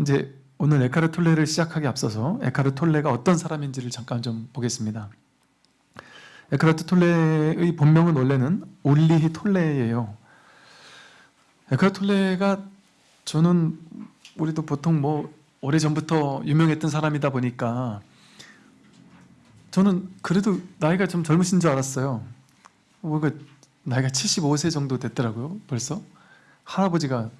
이제 오늘 에카르 톨레를 시작하기 앞서서 에카르 톨레가 어떤 사람인지를 잠깐 좀 보겠습니다. 에카르트 톨레의 본명은 원래는 올리히 톨레예요. 에카르트 톨레가 저는 우리도 보통 뭐 오래전부터 유명했던 사람이다 보니까 저는 그래도 나이가 좀 젊으신 줄 알았어요. 뭔가 나이가 75세 정도 됐더라고요. 벌써 할아버지가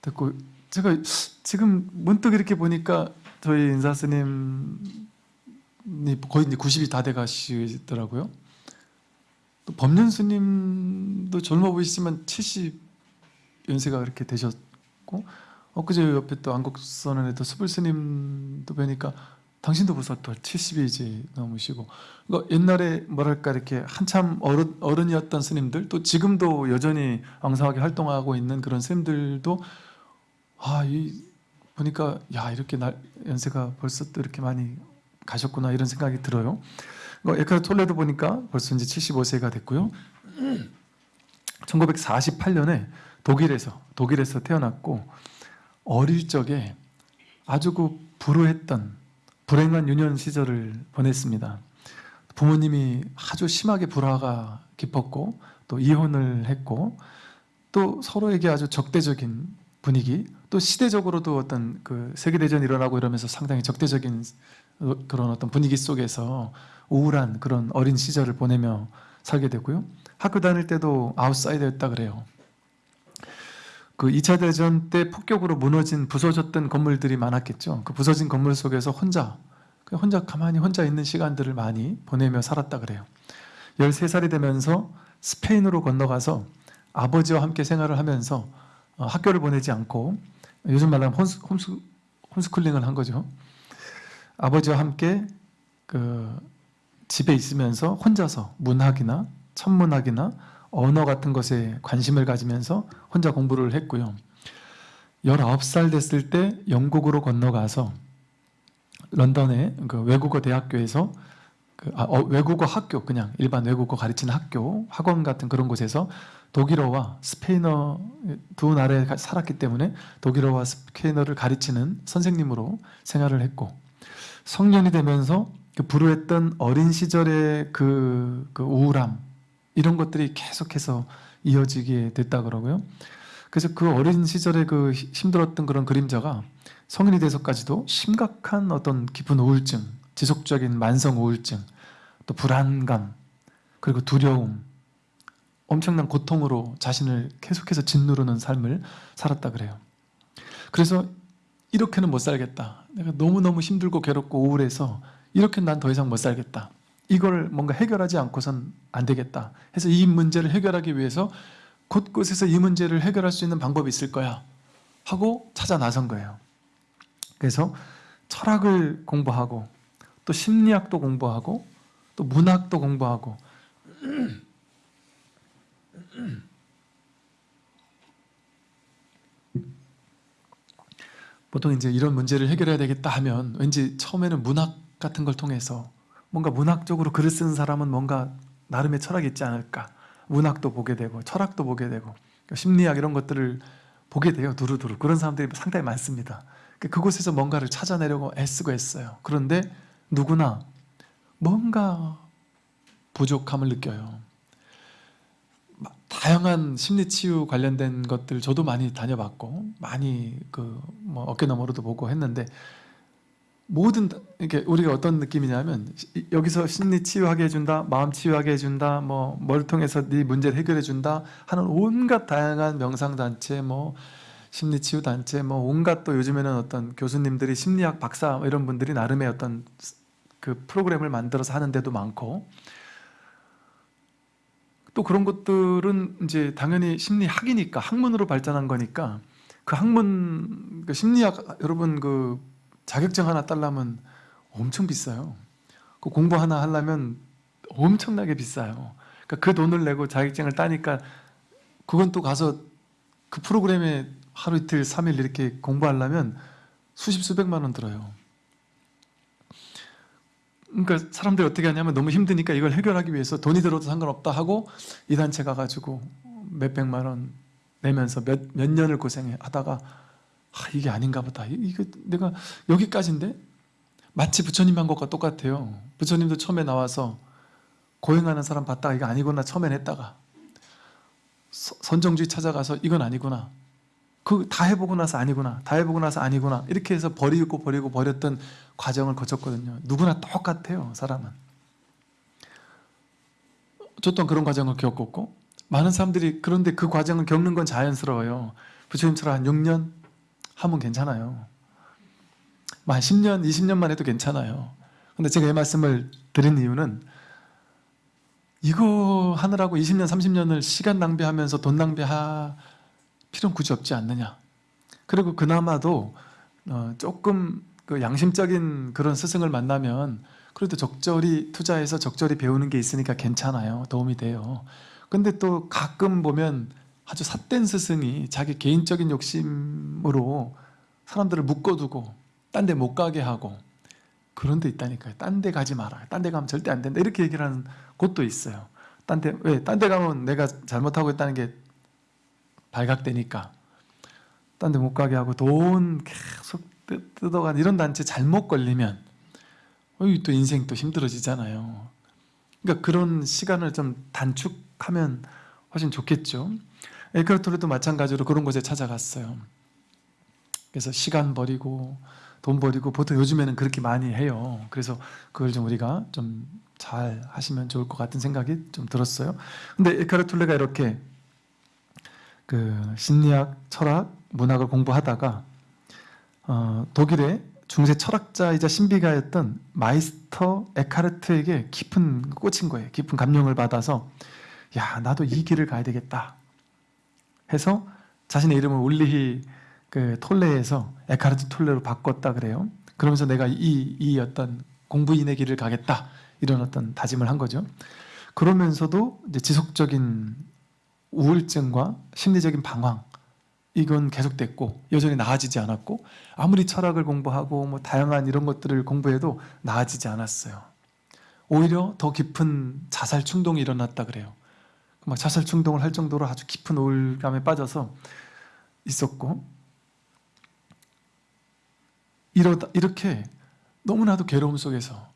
됐고 제가 지금 문득 이렇게 보니까 저희 인사 스님이 거의 이제 90이 다 돼 가시더라고요. 또 법륜 스님도 젊어 보이시지만 70 연세가 그렇게 되셨고 엊그제 옆에 또 안국선언에도 수불 스님도 뵈니까 당신도 벌써 또 70이 이제 넘으시고 그러니까 옛날에 뭐랄까 이렇게 한참 어른, 어른이었던 스님들 또 지금도 여전히 왕성하게 활동하고 있는 그런 스님들도 아 이 보니까 야 이렇게 날, 연세가 벌써 또 이렇게 많이 가셨구나 이런 생각이 들어요. 뭐 에카르 톨레도 보니까 벌써 이제 75세가 됐고요. 1948년에 독일에서 독일에서 태어났고 어릴 적에 아주 그 불우했던 불행한 유년 시절을 보냈습니다. 부모님이 아주 심하게 불화가 깊었고 또 이혼을 했고 또 서로에게 아주 적대적인 분위기 또 시대적으로도 어떤 그 세계대전이 일어나고 이러면서 상당히 적대적인 그런 어떤 분위기 속에서 우울한 그런 어린 시절을 보내며 살게 되고요. 학교 다닐 때도 아웃사이더였다 그래요. 그 2차 대전 때 폭격으로 무너진 부서졌던 건물들이 많았겠죠. 그 부서진 건물 속에서 혼자 혼자 가만히 혼자 있는 시간들을 많이 보내며 살았다 그래요. 13살이 되면서 스페인으로 건너가서 아버지와 함께 생활을 하면서 어, 학교를 보내지 않고 요즘 말로 홈스, 홈스, 홈스쿨링을 한 거죠. 아버지와 함께 그 집에 있으면서 혼자서 문학이나 천문학이나 언어 같은 것에 관심을 가지면서 혼자 공부를 했고요. 19살 됐을 때 영국으로 건너가서 런던의 그 외국어 대학교에서 그, 아, 어, 외국어 학교 그냥 일반 외국어 가르치는 학교 학원 같은 그런 곳에서 독일어와 스페인어 두 나라에 살았기 때문에 독일어와 스페인어를 가르치는 선생님으로 생활을 했고 성년이 되면서 그 불우했던 어린 시절의 그, 그 우울함 이런 것들이 계속해서 이어지게 됐다 그러고요. 그래서 그 어린 시절에 그 힘들었던 그런 그림자가 성인이 돼서까지도 심각한 어떤 깊은 우울증, 지속적인 만성 우울증, 또 불안감, 그리고 두려움, 엄청난 고통으로 자신을 계속해서 짓누르는 삶을 살았다 그래요. 그래서 이렇게는 못 살겠다. 내가 너무너무 힘들고 괴롭고 우울해서 이렇게 난 더 이상 못 살겠다. 이걸 뭔가 해결하지 않고선 안 되겠다. 해서 이 문제를 해결하기 위해서 곳곳에서 이 문제를 해결할 수 있는 방법이 있을 거야. 하고 찾아 나선 거예요. 그래서 철학을 공부하고 또 심리학도 공부하고 또 문학도 공부하고 보통 이제 이런 문제를 해결해야 되겠다 하면 왠지 처음에는 문학 같은 걸 통해서 뭔가 문학적으로 글을 쓰는 사람은 뭔가 나름의 철학이 있지 않을까. 문학도 보게 되고 철학도 보게 되고 심리학 이런 것들을 보게 돼요 두루두루. 그런 사람들이 상당히 많습니다. 그곳에서 뭔가를 찾아내려고 애쓰고 했어요. 그런데 누구나 뭔가 부족함을 느껴요 다양한 심리 치유 관련된 것들 저도 많이 다녀봤고 많이 그 뭐 어깨 너머로도 보고 했는데 모든 이렇게 우리가 어떤 느낌이냐면 여기서 심리 치유하게 해준다, 마음 치유하게 해준다, 뭐 뭘 통해서 네 문제를 해결해 준다 하는 온갖 다양한 명상 단체, 뭐 심리 치유 단체, 뭐 온갖 또 요즘에는 어떤 교수님들이 심리학 박사 뭐 이런 분들이 나름의 어떤 그 프로그램을 만들어서 하는 데도 많고 또 그런 것들은 이제 당연히 심리학이니까 학문으로 발전한 거니까 그 학문 그 심리학 여러분 그 자격증 하나 딸라면 엄청 비싸요. 그 공부 하나 하려면 엄청나게 비싸요. 그러니까 그 돈을 내고 자격증을 따니까 그건 또 가서 그 프로그램에 하루 이틀 삼일 이렇게 공부하려면 수십 수백만 원 들어요. 그러니까 사람들이 어떻게 하냐면 너무 힘드니까 이걸 해결하기 위해서 돈이 들어도 상관없다 하고 이 단체 가가지고 몇백만 원 내면서 몇, 몇 년을 고생하다가 아, 이게 아닌가 보다. 이- 이거 내가 여기까지인데 마치 부처님 한 것과 똑같아요. 부처님도 처음에 나와서 고행하는 사람 봤다가 이거 아니구나 처음엔 했다가 서- 선정주의 찾아가서 이건 아니구나. 그 다 해보고 나서 아니구나. 다 해보고 나서 아니구나. 이렇게 해서 버리고 버리고 버렸던 과정을 거쳤거든요. 누구나 똑같아요. 사람은. 저도 그런 과정을 겪었고 많은 사람들이 그런데 그 과정을 겪는 건 자연스러워요. 부처님처럼 한 6년 하면 괜찮아요. 뭐 한 10년, 20년만 해도 괜찮아요. 근데 제가 이 말씀을 드린 이유는 이거 하느라고 20년, 30년을 시간 낭비하면서 돈 낭비할 필요는 굳이 없지 않느냐. 그리고 그나마도 어, 조금 그 양심적인 그런 스승을 만나면 그래도 적절히 투자해서 적절히 배우는 게 있으니까 괜찮아요. 도움이 돼요. 근데 또 가끔 보면 아주 삿된 스승이 자기 개인적인 욕심으로 사람들을 묶어두고 딴 데 못 가게 하고 그런 데 있다니까요. 딴 데 가지 마라. 딴 데 가면 절대 안 된다. 이렇게 얘기를 하는 곳도 있어요. 딴 데, 왜? 딴 데 가면 내가 잘못하고 있다는 게 발각되니까. 딴 데 못 가게 하고 돈 계속 뜯- 뜯어간 이런 단체 잘못 걸리면 또 인생 또 힘들어지잖아요. 그러니까 그런 시간을 좀 단축하면 훨씬 좋겠죠. 에크하토르도 마찬가지로 그런 곳에 찾아갔어요. 그래서 시간 버리고 돈 버리고 보통 요즘에는 그렇게 많이 해요. 그래서 그걸 좀 우리가 좀 잘 하시면 좋을 것 같은 생각이 좀 들었어요. 근데 에카르툴레가 이렇게 그 심리학, 철학, 문학을 공부하다가 어, 독일의 중세 철학자이자 신비가였던 마이스터 에카르트에게 깊은 꽂힌 거예요. 깊은 감명을 받아서 야 나도 이 길을 가야 되겠다 해서 자신의 이름을 울리히 그 톨레에서 에카르트 톨레로 바꿨다 그래요. 그러면서 내가 이, 이 어떤 공부인의 길을 가겠다 이런 어떤 다짐을 한 거죠. 그러면서도 이제 지속적인 우울증과 심리적인 방황 이건 계속됐고 여전히 나아지지 않았고 아무리 철학을 공부하고 뭐 다양한 이런 것들을 공부해도 나아지지 않았어요. 오히려 더 깊은 자살 충동이 일어났다 그래요. 막 자살 충동을 할 정도로 아주 깊은 우울감에 빠져서 있었고 이러다 이렇게 너무나도 괴로움 속에서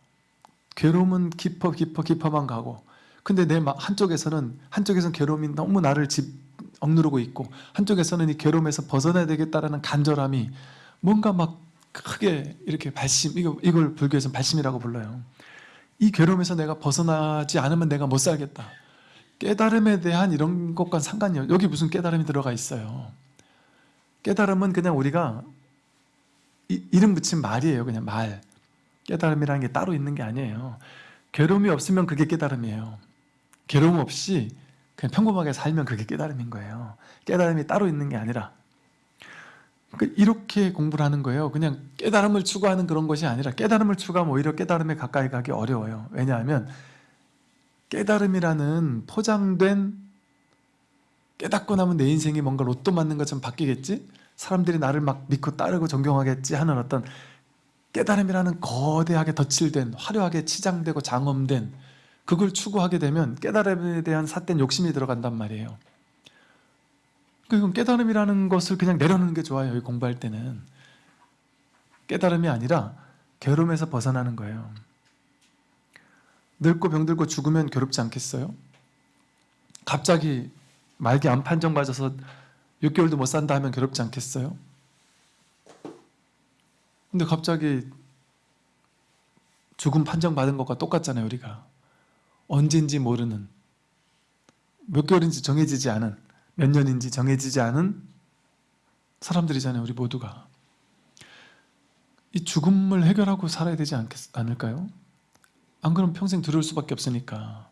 괴로움은 깊어 깊어 깊어만 가고 근데 내 마- 한쪽에서는 한쪽에서는 괴로움이 너무 나를 집 억누르고 있고 한쪽에서는 이 괴로움에서 벗어나야 되겠다라는 간절함이 뭔가 막 크게 이렇게 발심 이거 이걸 불교에서는 발심이라고 불러요. 이 괴로움에서 내가 벗어나지 않으면 내가 못 살겠다. 깨달음에 대한 이런 것과 상관이 없- 여기 무슨 깨달음이 들어가 있어요. 깨달음은 그냥 우리가 이, 이름 붙인 말이에요. 그냥 말. 깨달음이라는 게 따로 있는 게 아니에요. 괴로움이 없으면 그게 깨달음이에요. 괴로움 없이 그냥 평범하게 살면 그게 깨달음인 거예요. 깨달음이 따로 있는 게 아니라 그 이렇게 공부를 하는 거예요. 그냥 깨달음을 추구하는 그런 것이 아니라 깨달음을 추구하면 오히려 깨달음에 가까이 가기 어려워요. 왜냐하면 깨달음이라는 포장된 깨닫고 나면 내 인생이 뭔가 로또 맞는 것처럼 바뀌겠지? 사람들이 나를 막 믿고 따르고 존경하겠지 하는 어떤 깨달음이라는 거대하게 덧칠된 화려하게 치장되고 장엄된 그걸 추구하게 되면 깨달음에 대한 삿된 욕심이 들어간단 말이에요. 그건 깨달음이라는 것을 그냥 내려놓는 게 좋아요. 공부할 때는 깨달음이 아니라 괴로움에서 벗어나는 거예요. 늙고 병들고 죽으면 괴롭지 않겠어요? 갑자기 말기 암 판정 맞아서 6개월도 못 산다 하면 괴롭지 않겠어요? 근데 갑자기 죽음 판정 받은 것과 똑같잖아요, 우리가. 언제인지 모르는 몇 개월인지 정해지지 않은 몇 년인지 정해지지 않은 사람들이잖아요, 우리 모두가. 이 죽음을 해결하고 살아야 되지 않겠, 않을까요? 안 그러면 평생 두려울 수밖에 없으니까.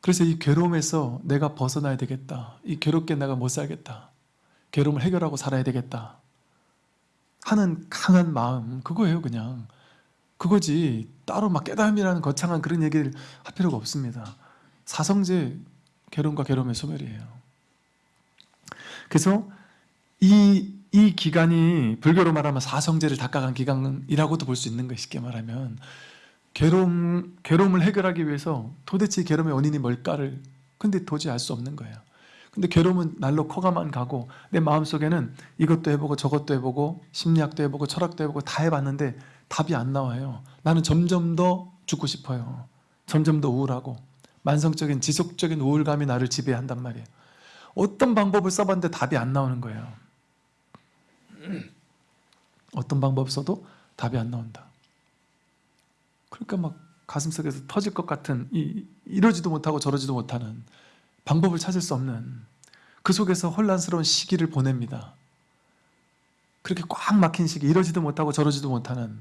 그래서 이 괴로움에서 내가 벗어나야 되겠다. 이 괴롭게 내가 못 살겠다. 괴로움을 해결하고 살아야 되겠다. 하는 강한 마음, 그거예요, 그냥. 그거지. 따로 막 깨달음이라는 거창한 그런 얘기를 할 필요가 없습니다. 사성제 괴로움과 괴로움의 소멸이에요. 그래서 이, 이 기간이 불교로 말하면 사성제를 닦아간 기간이라고도 볼 수 있는 거 쉽게 말하면 괴로움, 괴로움을 해결하기 위해서 도대체 이 괴로움의 원인이 뭘까를 근데 도저히 알 수 없는 거예요. 근데 괴로움은 날로 커가만 가고 내 마음속에는 이것도 해보고 저것도 해보고 심리학도 해보고 철학도 해보고 다 해봤는데 답이 안 나와요. 나는 점점 더 죽고 싶어요. 점점 더 우울하고 만성적인 지속적인 우울감이 나를 지배한단 말이에요. 어떤 방법을 써봤는데 답이 안 나오는 거예요. 어떤 방법 써도 답이 안 나온다. 그러니까 막 가슴속에서 터질 것 같은 이, 이러지도 못하고 저러지도 못하는 방법을 찾을 수 없는 그 속에서 혼란스러운 시기를 보냅니다. 그렇게 꽉 막힌 시기, 이러지도 못하고 저러지도 못하는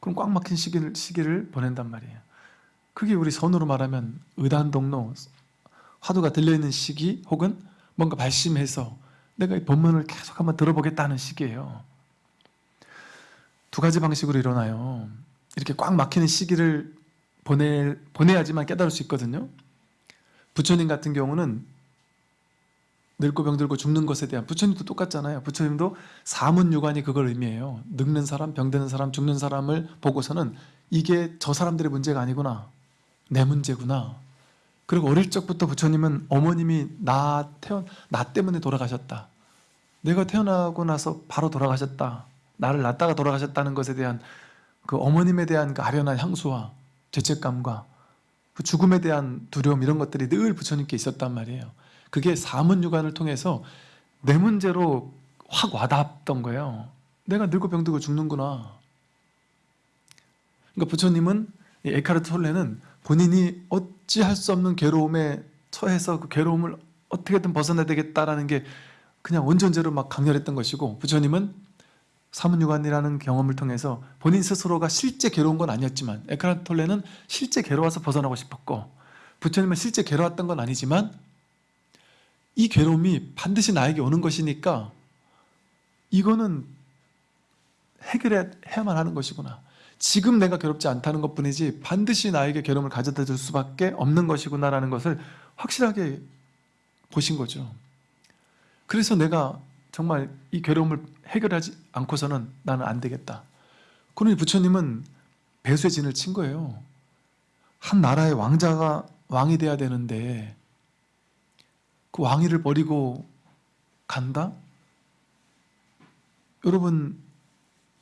그럼 꽉 막힌 시기를, 시기를 보낸단 말이에요. 그게 우리 선으로 말하면 의단동로, 화두가 들려있는 시기 혹은 뭔가 발심해서 내가 이 본문을 계속 한번 들어보겠다는 시기예요. 두 가지 방식으로 일어나요. 이렇게 꽉 막히는 시기를 보내, 보내야지만 깨달을 수 있거든요. 부처님 같은 경우는 늙고 병들고 죽는 것에 대한 부처님도 똑같잖아요. 부처님도 사문유관이 그걸 의미해요. 늙는 사람, 병드는 사람, 죽는 사람을 보고서는 이게 저 사람들의 문제가 아니구나. 내 문제구나. 그리고 어릴 적부터 부처님은 어머님이 나 태어 나 때문에 돌아가셨다. 내가 태어나고 나서 바로 돌아가셨다. 나를 낳다가 돌아가셨다는 것에 대한 그 어머님에 대한 그 아련한 향수와 죄책감과 그 죽음에 대한 두려움 이런 것들이 늘 부처님께 있었단 말이에요. 그게 사문유관을 통해서 내 문제로 확 와닿았던 거예요. 내가 늙고 병들고 죽는구나. 그러니까 부처님은 이 에카르트 톨레는 본인이 어찌할 수 없는 괴로움에 처해서 그 괴로움을 어떻게든 벗어내야 되겠다라는 게 그냥 원전제로 막 강렬했던 것이고 부처님은 사문유관이라는 경험을 통해서 본인 스스로가 실제 괴로운 건 아니었지만 에카르트 톨레는 실제 괴로워서 벗어나고 싶었고 부처님은 실제 괴로웠던 건 아니지만 이 괴로움이 반드시 나에게 오는 것이니까 이거는 해결해야만 하는 것이구나 지금 내가 괴롭지 않다는 것뿐이지 반드시 나에게 괴로움을 가져다 줄 수밖에 없는 것이구나라는 것을 확실하게 보신 거죠 그래서 내가 정말 이 괴로움을 해결하지 않고서는 나는 안 되겠다. 그러니 부처님은 배수의 진을 친 거예요. 한 나라의 왕자가 왕이 돼야 되는데 그 왕위를 버리고 간다? 여러분,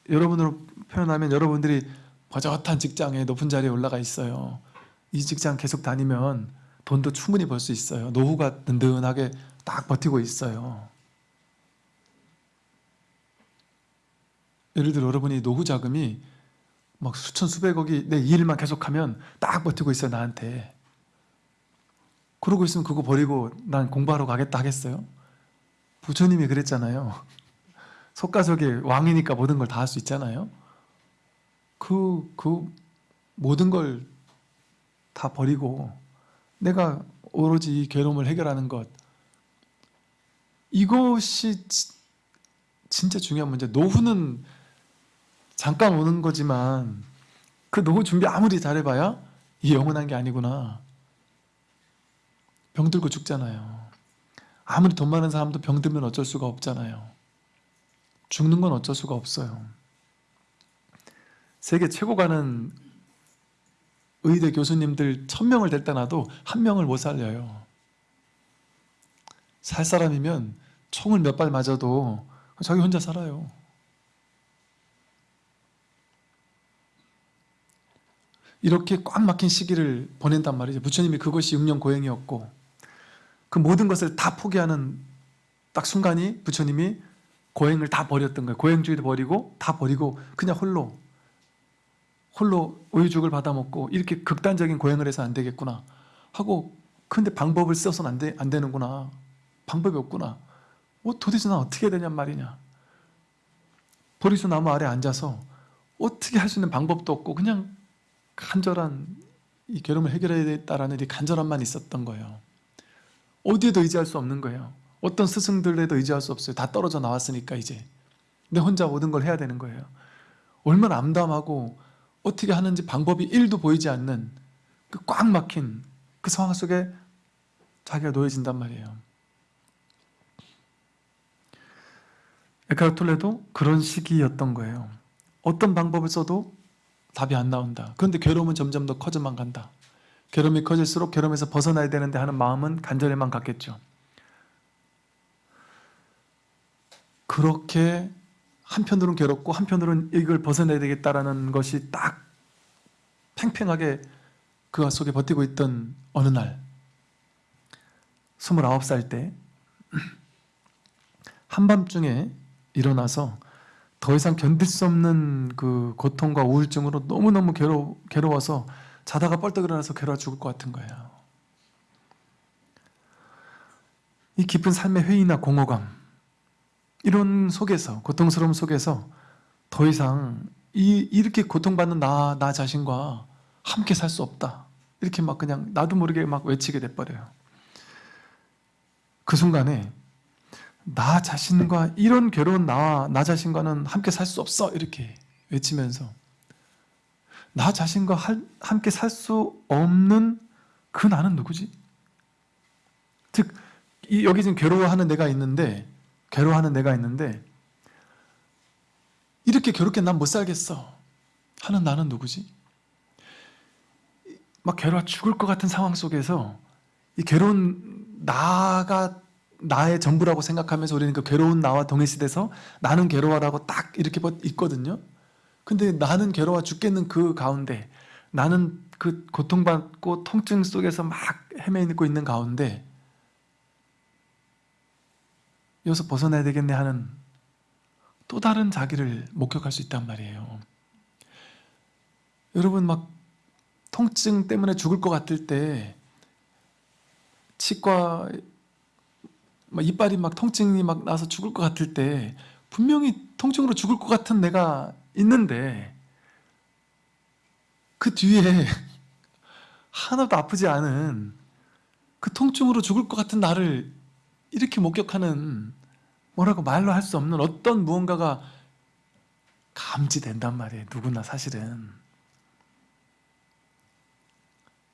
여러분으로 표현하면 여러분들이 버젓한 직장에 높은 자리에 올라가 있어요. 이 직장 계속 다니면 돈도 충분히 벌 수 있어요. 노후가 든든하게 딱 버티고 있어요. 예를 들어 여러분이 노후 자금이 막 수천 수백억이 내이 일만 계속하면 딱 버티고 있어요 나한테 그러고 있으면 그거 버리고 난 공부하러 가겠다 하겠어요? 부처님이 그랬잖아요 속가속의 왕이니까 모든 걸 다 할 수 있잖아요 그, 그 모든 걸 다 버리고 내가 오로지 이 괴로움을 해결하는 것 이것이 진짜 중요한 문제 노후는 잠깐 오는 거지만 그 노후 준비 아무리 잘해봐야 이게 영원한 게 아니구나. 병들고 죽잖아요. 아무리 돈 많은 사람도 병들면 어쩔 수가 없잖아요. 죽는 건 어쩔 수가 없어요. 세계 최고 가는 의대 교수님들 천명을 댈다 놔도 한 명을 못 살려요. 살 사람이면 총을 몇 발 맞아도 자기 혼자 살아요. 이렇게 꽉 막힌 시기를 보낸단 말이죠. 부처님이 그것이 육년 고행이었고 그 모든 것을 다 포기하는 딱 순간이 부처님이 고행을 다 버렸던 거예요. 고행주의도 버리고 다 버리고 그냥 홀로 홀로 우유죽을 받아먹고 이렇게 극단적인 고행을 해서 안 되겠구나 하고 근데 방법을 써서는 안, 되, 안 되는구나 방법이 없구나 어, 도대체 난 어떻게 해야 되냔 말이냐 보리수 나무 아래 앉아서 어떻게 할 수 있는 방법도 없고 그냥 간절한 이 괴로움을 해결해야 되겠다라는 이 간절함만 있었던 거예요. 어디에도 의지할 수 없는 거예요. 어떤 스승들에도 의지할 수 없어요. 다 떨어져 나왔으니까 이제. 내 혼자 모든 걸 해야 되는 거예요. 얼마나 암담하고 어떻게 하는지 방법이 1도 보이지 않는 그 꽉 막힌 그 상황 속에 자기가 놓여진단 말이에요. 에카르톨레도 그런 시기였던 거예요. 어떤 방법을 써도 답이 안 나온다. 그런데 괴로움은 점점 더 커져만 간다. 괴로움이 커질수록 괴로움에서 벗어나야 되는데 하는 마음은 간절히만 갖겠죠. 그렇게 한편으로는 괴롭고 한편으로는 이걸 벗어내야 되겠다라는 것이 딱 팽팽하게 그 속에 버티고 있던 어느 날 29살 때 한밤중에 일어나서 더 이상 견딜 수 없는 그 고통과 우울증으로 너무너무 괴로, 괴로워서 자다가 뻘떡 일어나서 괴로워 죽을 것 같은 거예요. 이 깊은 삶의 회의나 공허감 이런 속에서 고통스러움 속에서 더 이상 이, 이렇게 고통받는 나, 나 자신과 함께 살 수 없다. 이렇게 막 그냥 나도 모르게 막 외치게 돼버려요. 그 순간에 나 자신과 이런 괴로운 나와 나 자신과는 함께 살 수 없어 이렇게 외치면서 나 자신과 할- 함께 살 수 없는 그 나는 누구지? 즉 이- 여기 지금 괴로워하는 내가 있는데 괴로워하는 내가 있는데 이렇게 괴롭게 난 못 살겠어 하는 나는 누구지? 막 괴로워 죽을 것 같은 상황 속에서 이 괴로운 나가 나의 전부라고 생각하면서 우리는 그 괴로운 나와 동일시돼서 나는 괴로워라고 딱 이렇게 버- 있거든요. 근데 나는 괴로워 죽겠는 그 가운데 나는 그 고통받고 통증 속에서 막 헤매고 있는 가운데 여기서 벗어나야 되겠네 하는 또 다른 자기를 목격할 수 있단 말이에요. 여러분 막 통증 때문에 죽을 것 같을 때 치과 막 이빨이 막 통증이 막 나서 죽을 것 같을 때 분명히 통증으로 죽을 것 같은 내가 있는데 그 뒤에 하나도 아프지 않은 그 통증으로 죽을 것 같은 나를 이렇게 목격하는 뭐라고 말로 할 수 없는 어떤 무언가가 감지된단 말이에요. 누구나 사실은.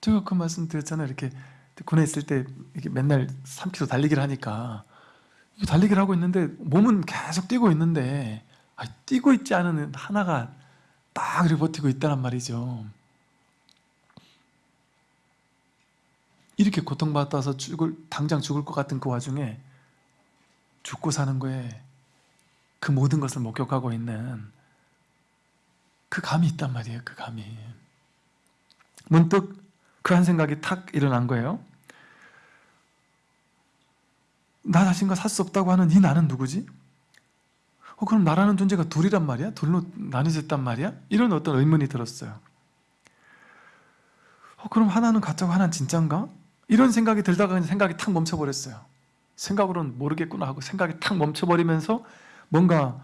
제가 그 말씀 드렸잖아요. 이렇게 군에 있을 때 이렇게 맨날 3km 달리기를 하니까 달리기를 하고 있는데 몸은 계속 뛰고 있는데 아, 뛰고 있지 않은 하나가 딱 이렇게 버티고 있다란 말이죠. 이렇게 고통받아서 죽을 당장 죽을 것 같은 그 와중에 죽고 사는 거에 그 모든 것을 목격하고 있는 그 감이 있단 말이에요. 그 감이 문득 그 한 생각이 탁 일어난 거예요. 나 자신과 살 수 없다고 하는 이 나는 누구지? 어, 그럼 나라는 존재가 둘이란 말이야? 둘로 나뉘어졌단 말이야? 이런 어떤 의문이 들었어요. 어, 그럼 하나는 가짜고 하나는 진짜인가? 이런 생각이 들다가 생각이 탁 멈춰버렸어요. 생각으로는 모르겠구나 하고 생각이 탁 멈춰버리면서 뭔가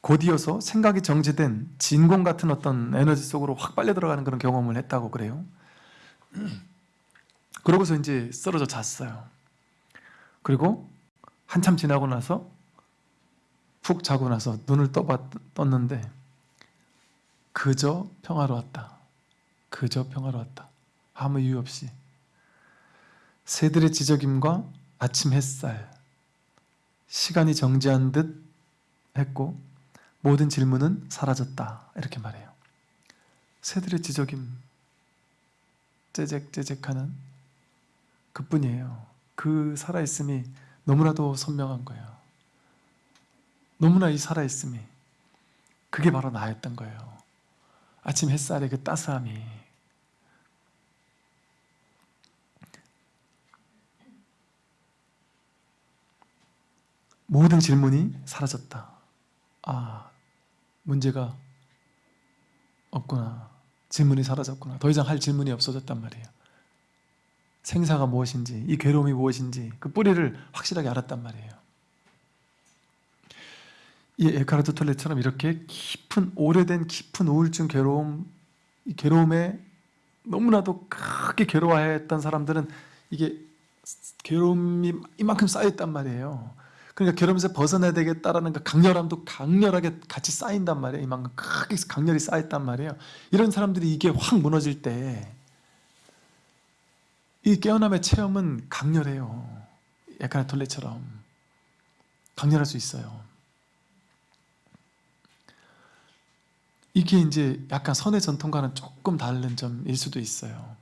곧이어서 생각이 정지된 진공 같은 어떤 에너지 속으로 확 빨려 들어가는 그런 경험을 했다고 그래요. 그러고서 이제 쓰러져 잤어요. 그리고 한참 지나고 나서 푹 자고 나서 눈을 떠봤, 떴는데 그저 평화로웠다. 그저 평화로웠다. 아무 이유 없이 새들의 지저김과 아침 햇살 시간이 정지한 듯 했고 모든 질문은 사라졌다. 이렇게 말해요. 새들의 지저김 째잭째잭하는 그뿐이에요. 그 살아있음이 너무나도 선명한 거예요. 너무나 이 살아있음이 그게 바로 나였던 거예요. 아침 햇살의 그 따스함이 모든 질문이 사라졌다. 아, 문제가 없구나. 질문이 사라졌구나. 더 이상 할 질문이 없어졌단 말이에요. 생사가 무엇인지, 이 괴로움이 무엇인지 그 뿌리를 확실하게 알았단 말이에요. 이 에카르트 톨레처럼 이렇게 깊은 오래된 깊은 우울증 괴로움 이 괴로움에 너무나도 크게 괴로워했던 사람들은 이게 괴로움이 이만큼 쌓였단 말이에요. 그러니까 괴로움에서 벗어나야 되겠다라는 그 강렬함도 강렬하게 같이 쌓인단 말이에요. 이만큼 크게 강렬히 쌓였단 말이에요. 이런 사람들이 이게 확 무너질 때 이 깨어남의 체험은 강렬해요. 약간 톨레처럼 강렬할 수 있어요. 이게 이제 약간 선의 전통과는 조금 다른 점일 수도 있어요.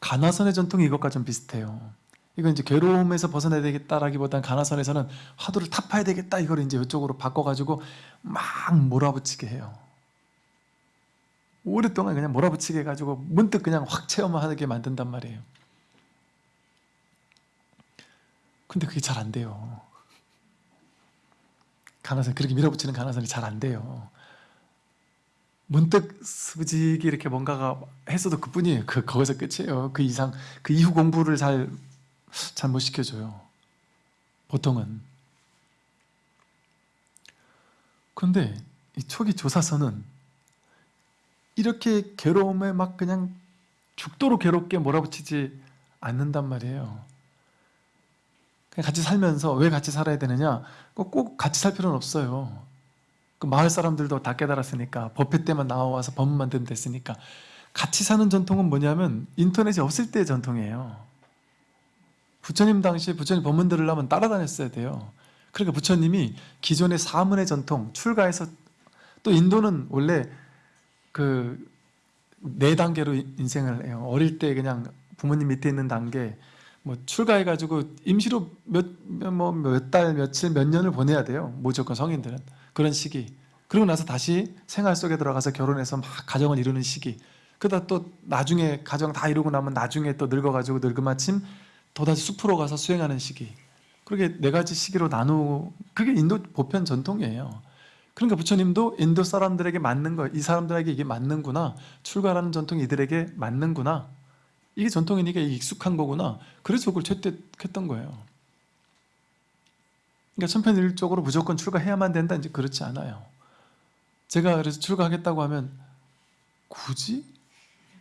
가나선의 전통이 이것과 좀 비슷해요. 이건 이제 괴로움에서 벗어나야 되겠다라기보다는 가나선에서는 화두를 타파야 되겠다 이걸 이제 이쪽으로 바꿔가지고 막 몰아붙이게 해요. 오랫동안 그냥 몰아붙이게 해가지고 문득 그냥 확 체험하게 만든단 말이에요. 근데 그게 잘 안 돼요. 가나선 그렇게 밀어붙이는 가나선이 잘 안 돼요. 문득 수직이 이렇게 뭔가가 했어도 그뿐이에요. 그 거기서 끝이에요. 그 이상 그 이후 공부를 잘 잘 못 시켜줘요. 보통은. 그런데 이 초기 조사서는 이렇게 괴로움에 막 그냥 죽도록 괴롭게 몰아붙이지 않는단 말이에요. 그냥 같이 살면서 왜 같이 살아야 되느냐? 꼭 같이 살 필요는 없어요. 그 마을 사람들도 다 깨달았으니까 법회 때만 나와서 법문만 들으면 됐으니까 같이 사는 전통은 뭐냐면 인터넷이 없을 때의 전통이에요. 부처님 당시에 부처님 법문 들으려면 따라다녔어야 돼요. 그러니까 부처님이 기존의 사문의 전통 출가해서 또 인도는 원래 그 네 단계로 인생을 해요. 어릴 때 그냥 부모님 밑에 있는 단계 뭐 출가해가지고 임시로 몇뭐몇 달 며칠 몇 년을 보내야 돼요. 무조건 성인들은 그런 시기. 그리고 나서 다시 생활 속에 들어가서 결혼해서 막 가정을 이루는 시기. 그러다 또 나중에 가정 다 이루고 나면 나중에 또 늙어가지고 늙은마침 또다시 숲으로 가서 수행하는 시기. 그렇게 네 가지 시기로 나누. 그게 인도 보편 전통이에요. 그러니까 부처님도 인도 사람들에게 맞는 거, 이 사람들에게 이게 맞는구나. 출가라는 전통이 이들에게 맞는구나. 이게 전통이니까 익숙한 거구나. 그래서 그걸 채택했던 거예요. 그러니까 천편일적으로 무조건 출가해야만 된다. 이제 그렇지 않아요. 제가 그래서 출가하겠다고 하면 굳이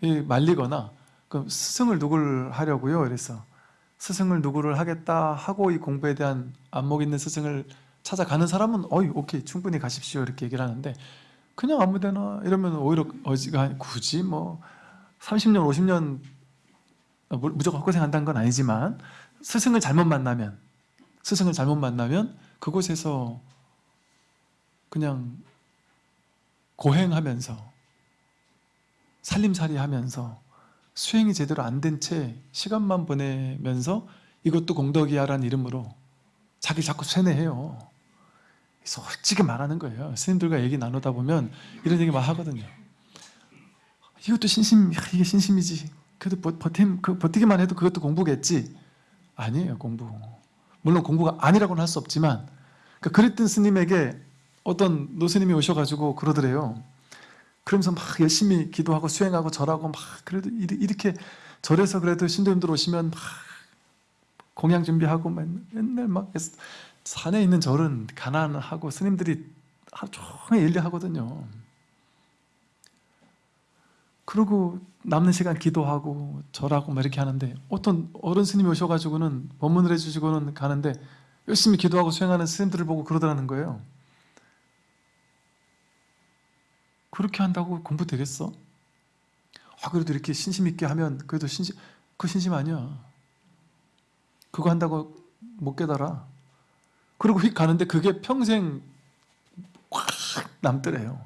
말리거나 그럼 스승을 누굴 하려고요? 그래서 스승을 누구를 하겠다 하고 이 공부에 대한 안목 있는 스승을 찾아가는 사람은 어이 오케이 충분히 가십시오 이렇게 얘기를 하는데 그냥 아무데나 이러면 오히려 어지가 굳이 뭐 30년 50년 무조건 헛고생한다는 건 아니지만 스승을 잘못 만나면 스승을 잘못 만나면 그곳에서 그냥 고행하면서 살림살이 하면서 수행이 제대로 안 된 채 시간만 보내면서 이것도 공덕이야라는 이름으로 자기 자꾸 쇠뇌해요 솔직히 말하는 거예요. 스님들과 얘기 나누다 보면 이런 얘기 막 하거든요. 이것도 신심, 이게 신심이지. 그래도 버팀, 그 버티기만 해도 그것도 공부겠지. 아니에요, 공부. 물론 공부가 아니라고는 할 수 없지만, 그러니까 그랬던 스님에게 어떤 노스님이 오셔가지고 그러더래요. 그러면서 막 열심히 기도하고 수행하고 절하고 막 그래도 이렇게 절에서 그래도 신도님들 오시면 막 공양 준비하고 맨날 막 산에 있는 절은 가난하고 스님들이 하루 종일 일을 하거든요. 그리고 남는 시간 기도하고 절하고 막 이렇게 하는데 어떤 어른 스님이 오셔가지고는 법문을 해주시고는 가는데 열심히 기도하고 수행하는 스님들을 보고 그러더라는 거예요. 그렇게 한다고 공부 되겠어? 아 그래도 이렇게 신심 있게 하면 그래도 신심 그 신심 아니야. 그거 한다고 못 깨달아. 그리고 휙 가는데 그게 평생 확 남더래요.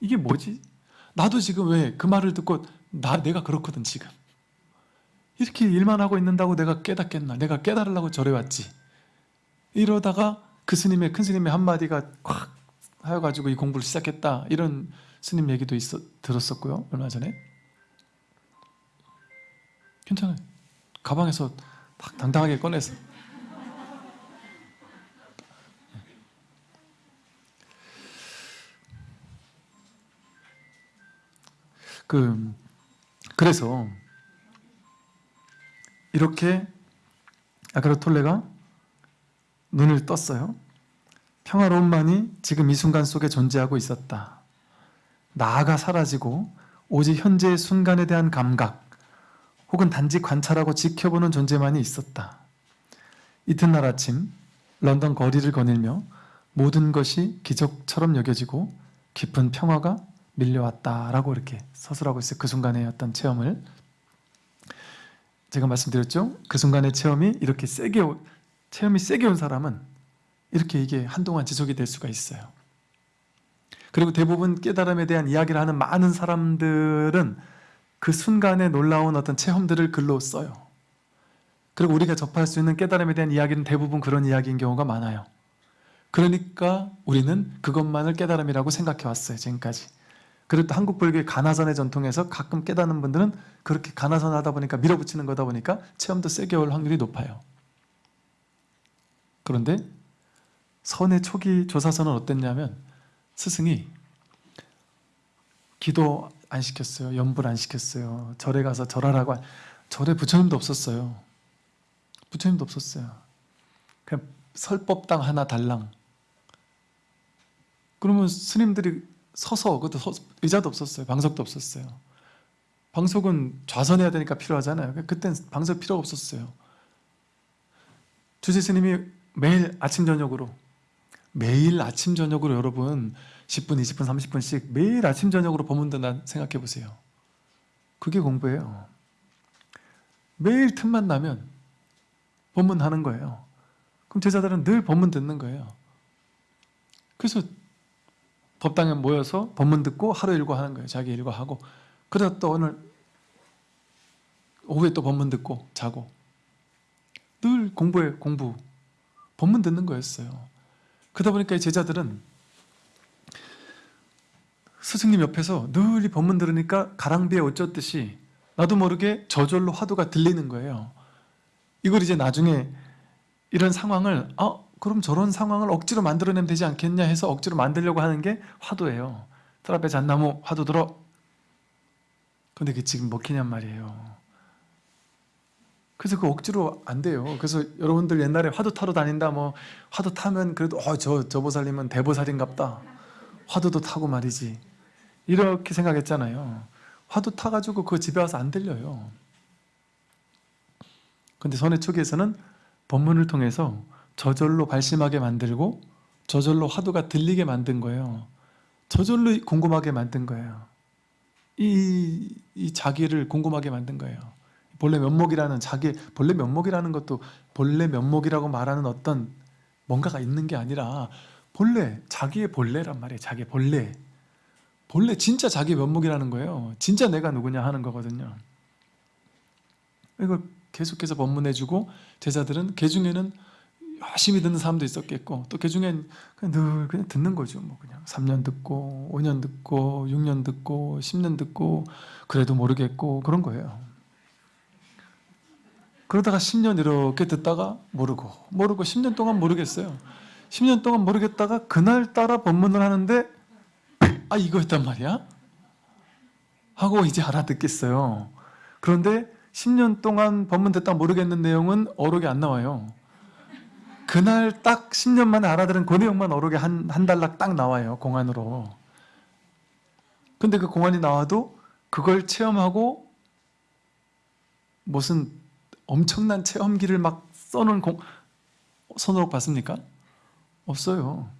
이게 뭐지? 나도 지금 왜 그 말을 듣고 나 내가 그렇거든 지금. 이렇게 일만 하고 있는다고 내가 깨닫겠나? 내가 깨달으려고 절에 왔지. 이러다가 그 스님의 큰 스님의 한마디가 확 하여가지고 이 공부를 시작했다. 이런 스님 얘기도 있어, 들었었고요. 얼마 전에. 괜찮아요. 가방에서 딱 당당하게 꺼내서 그 그래서 이렇게 아그라톨레가 눈을 떴어요. 평화로움만이 지금 이 순간 속에 존재하고 있었다. 나아가 사라지고 오직 현재의 순간에 대한 감각 혹은 단지 관찰하고 지켜보는 존재만이 있었다. 이튿날 아침 런던 거리를 거닐며 모든 것이 기적처럼 여겨지고 깊은 평화가 밀려왔다라고 이렇게 서술하고 있어요. 그 순간의 어떤 체험을 제가 말씀드렸죠. 그 순간의 체험이 이렇게 세게 오, 체험이 세게 온 사람은 이렇게 이게 한동안 지속이 될 수가 있어요. 그리고 대부분 깨달음에 대한 이야기를 하는 많은 사람들은 그 순간에 놀라운 어떤 체험들을 글로 써요. 그리고 우리가 접할 수 있는 깨달음에 대한 이야기는 대부분 그런 이야기인 경우가 많아요. 그러니까 우리는 그것만을 깨달음이라고 생각해 왔어요. 지금까지. 그리고 또 한국 불교의 가나선의 전통에서 가끔 깨닫는 분들은 그렇게 가나선 하다 보니까 밀어붙이는 거다 보니까 체험도 세게 올 확률이 높아요. 그런데 선의 초기 조사서는 어땠냐면 스승이 기도 안 시켰어요. 연불 안 시켰어요. 절에 가서 절하라고 안- 절에 부처님도 없었어요. 부처님도 없었어요. 그냥 설법당 하나 달랑. 그러면 스님들이 서서 그것도 서- 의자도 없었어요. 방석도 없었어요. 방석은 좌선해야 되니까 필요하잖아요. 그땐 방석 필요가 없었어요. 주지 스님이 매일 아침 저녁으로 매일 아침 저녁으로 여러분 10분, 20분, 30분씩 매일 아침 저녁으로 듣나 생각해 보세요. 그게 공부예요. 매일 틈만 나면 법문 하는 거예요. 그럼 제자들은 늘 법문 듣는 거예요. 그래서 법당에 모여서 법문 듣고 하루 일과 하는 거예요. 자기 일과 하고 그러다 또 오늘 오후에 또 법문 듣고 자고 늘 공부에 공부 법문 듣는 거였어요. 그러다 보니까 이 제자들은 스승님 옆에서 늘 이 법문 들으니까 가랑비에 어쩌듯이 나도 모르게 저절로 화두가 들리는 거예요. 이걸 이제 나중에 이런 상황을 아 그럼 저런 상황을 억지로 만들어내면 되지 않겠냐 해서 억지로 만들려고 하는 게 화두예요. 털 앞에 잣나무 화두 들어. 근데 그게 지금 먹히냔 말이에요. 그래서 그 억지로 안 돼요. 그래서 여러분들 옛날에 화두 타러 다닌다 뭐 화두 타면 그래도 어 저 저 보살님은 대보살인갑다. 화두도 타고 말이지. 이렇게 생각했잖아요. 화두 타가지고 그 집에 와서 안 들려요. 근데 선의 초기에서는 법문을 통해서 저절로 발심하게 만들고 저절로 화두가 들리게 만든 거예요. 저절로 궁금하게 만든 거예요. 이, 이 자기를 궁금하게 만든 거예요. 본래 면목이라는 자기 본래 면목이라는 것도 본래 면목이라고 말하는 어떤 뭔가가 있는 게 아니라 본래 자기의 본래란 말이에요. 자기 본래 본래 진짜 자기 면목이라는 거예요. 진짜 내가 누구냐 하는 거거든요. 이걸 계속해서 법문해주고 제자들은 개 중에는 열심히 듣는 사람도 있었겠고 또개 중엔 그냥 늘 그냥 듣는 거죠. 뭐 그냥 3년 듣고 5년 듣고 6년 듣고 10년 듣고 그래도 모르겠고 그런 거예요. 그러다가 10년 이렇게 듣다가 모르고 모르고 10년 동안 모르겠어요. 10년 동안 모르겠다가 그날따라 법문을 하는데 아 이거였단 말이야? 하고 이제 알아듣겠어요. 그런데 10년 동안 법문 듣다 모르겠는 내용은 어록에 안 나와요. 그날 딱 10년 만에 알아들은 그 내용만 어록에 한, 한 달락 딱 나와요. 공안으로. 근데 그 공안이 나와도 그걸 체험하고 무슨 엄청난 체험기를 막 써놓은 공, 손으로 봤습니까? 없어요.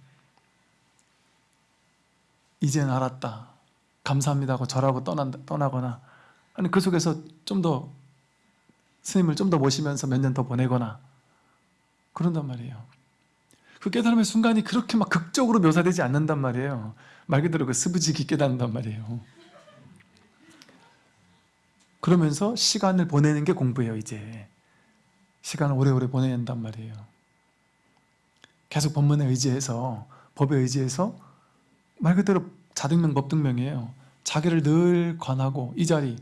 이젠 알았다. 감사합니다 하고 절하고 떠난다, 떠나거나 아니 그 속에서 좀 더 스님을 좀 더 모시면서 몇 년 더 보내거나 그런단 말이에요. 그 깨달음의 순간이 그렇게 막 극적으로 묘사되지 않는단 말이에요. 말 그대로 그 스브지기 깨닫는단 말이에요. 그러면서 시간을 보내는 게 공부예요, 이제. 시간을 오래오래 보내낸단 말이에요. 계속 법문에 의지해서, 법에 의지해서 말 그대로 자등명, 법등명이에요. 자기를 늘 관하고 이 자리,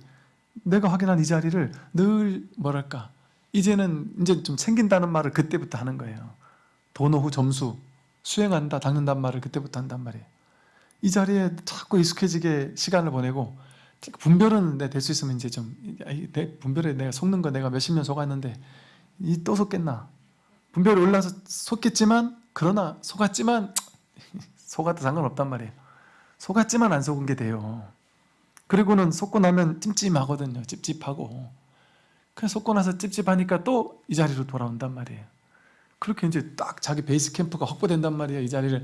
내가 확인한 이 자리를 늘 뭐랄까 이제는 이제 좀 챙긴다는 말을 그때부터 하는 거예요. 도노후 점수 수행한다, 닦는단 말을 그때부터 한단 말이에요. 이 자리에 자꾸 익숙해지게 시간을 보내고 분별은 내될수 있으면 이제 좀내 분별에 내가 속는 거 내가 몇십 년 속았는데 이 또 속겠나? 분별이 올라서 속겠지만 그러나 속았지만 속아도 상관없단 말이에요. 속았지만 안 속은 게 돼요. 그리고는 속고 나면 찜찜하거든요. 찝찝하고. 그냥 속고 나서 찝찝하니까 또 이 자리로 돌아온단 말이에요. 그렇게 이제 딱 자기 베이스 캠프가 확보된단 말이에요. 이 자리를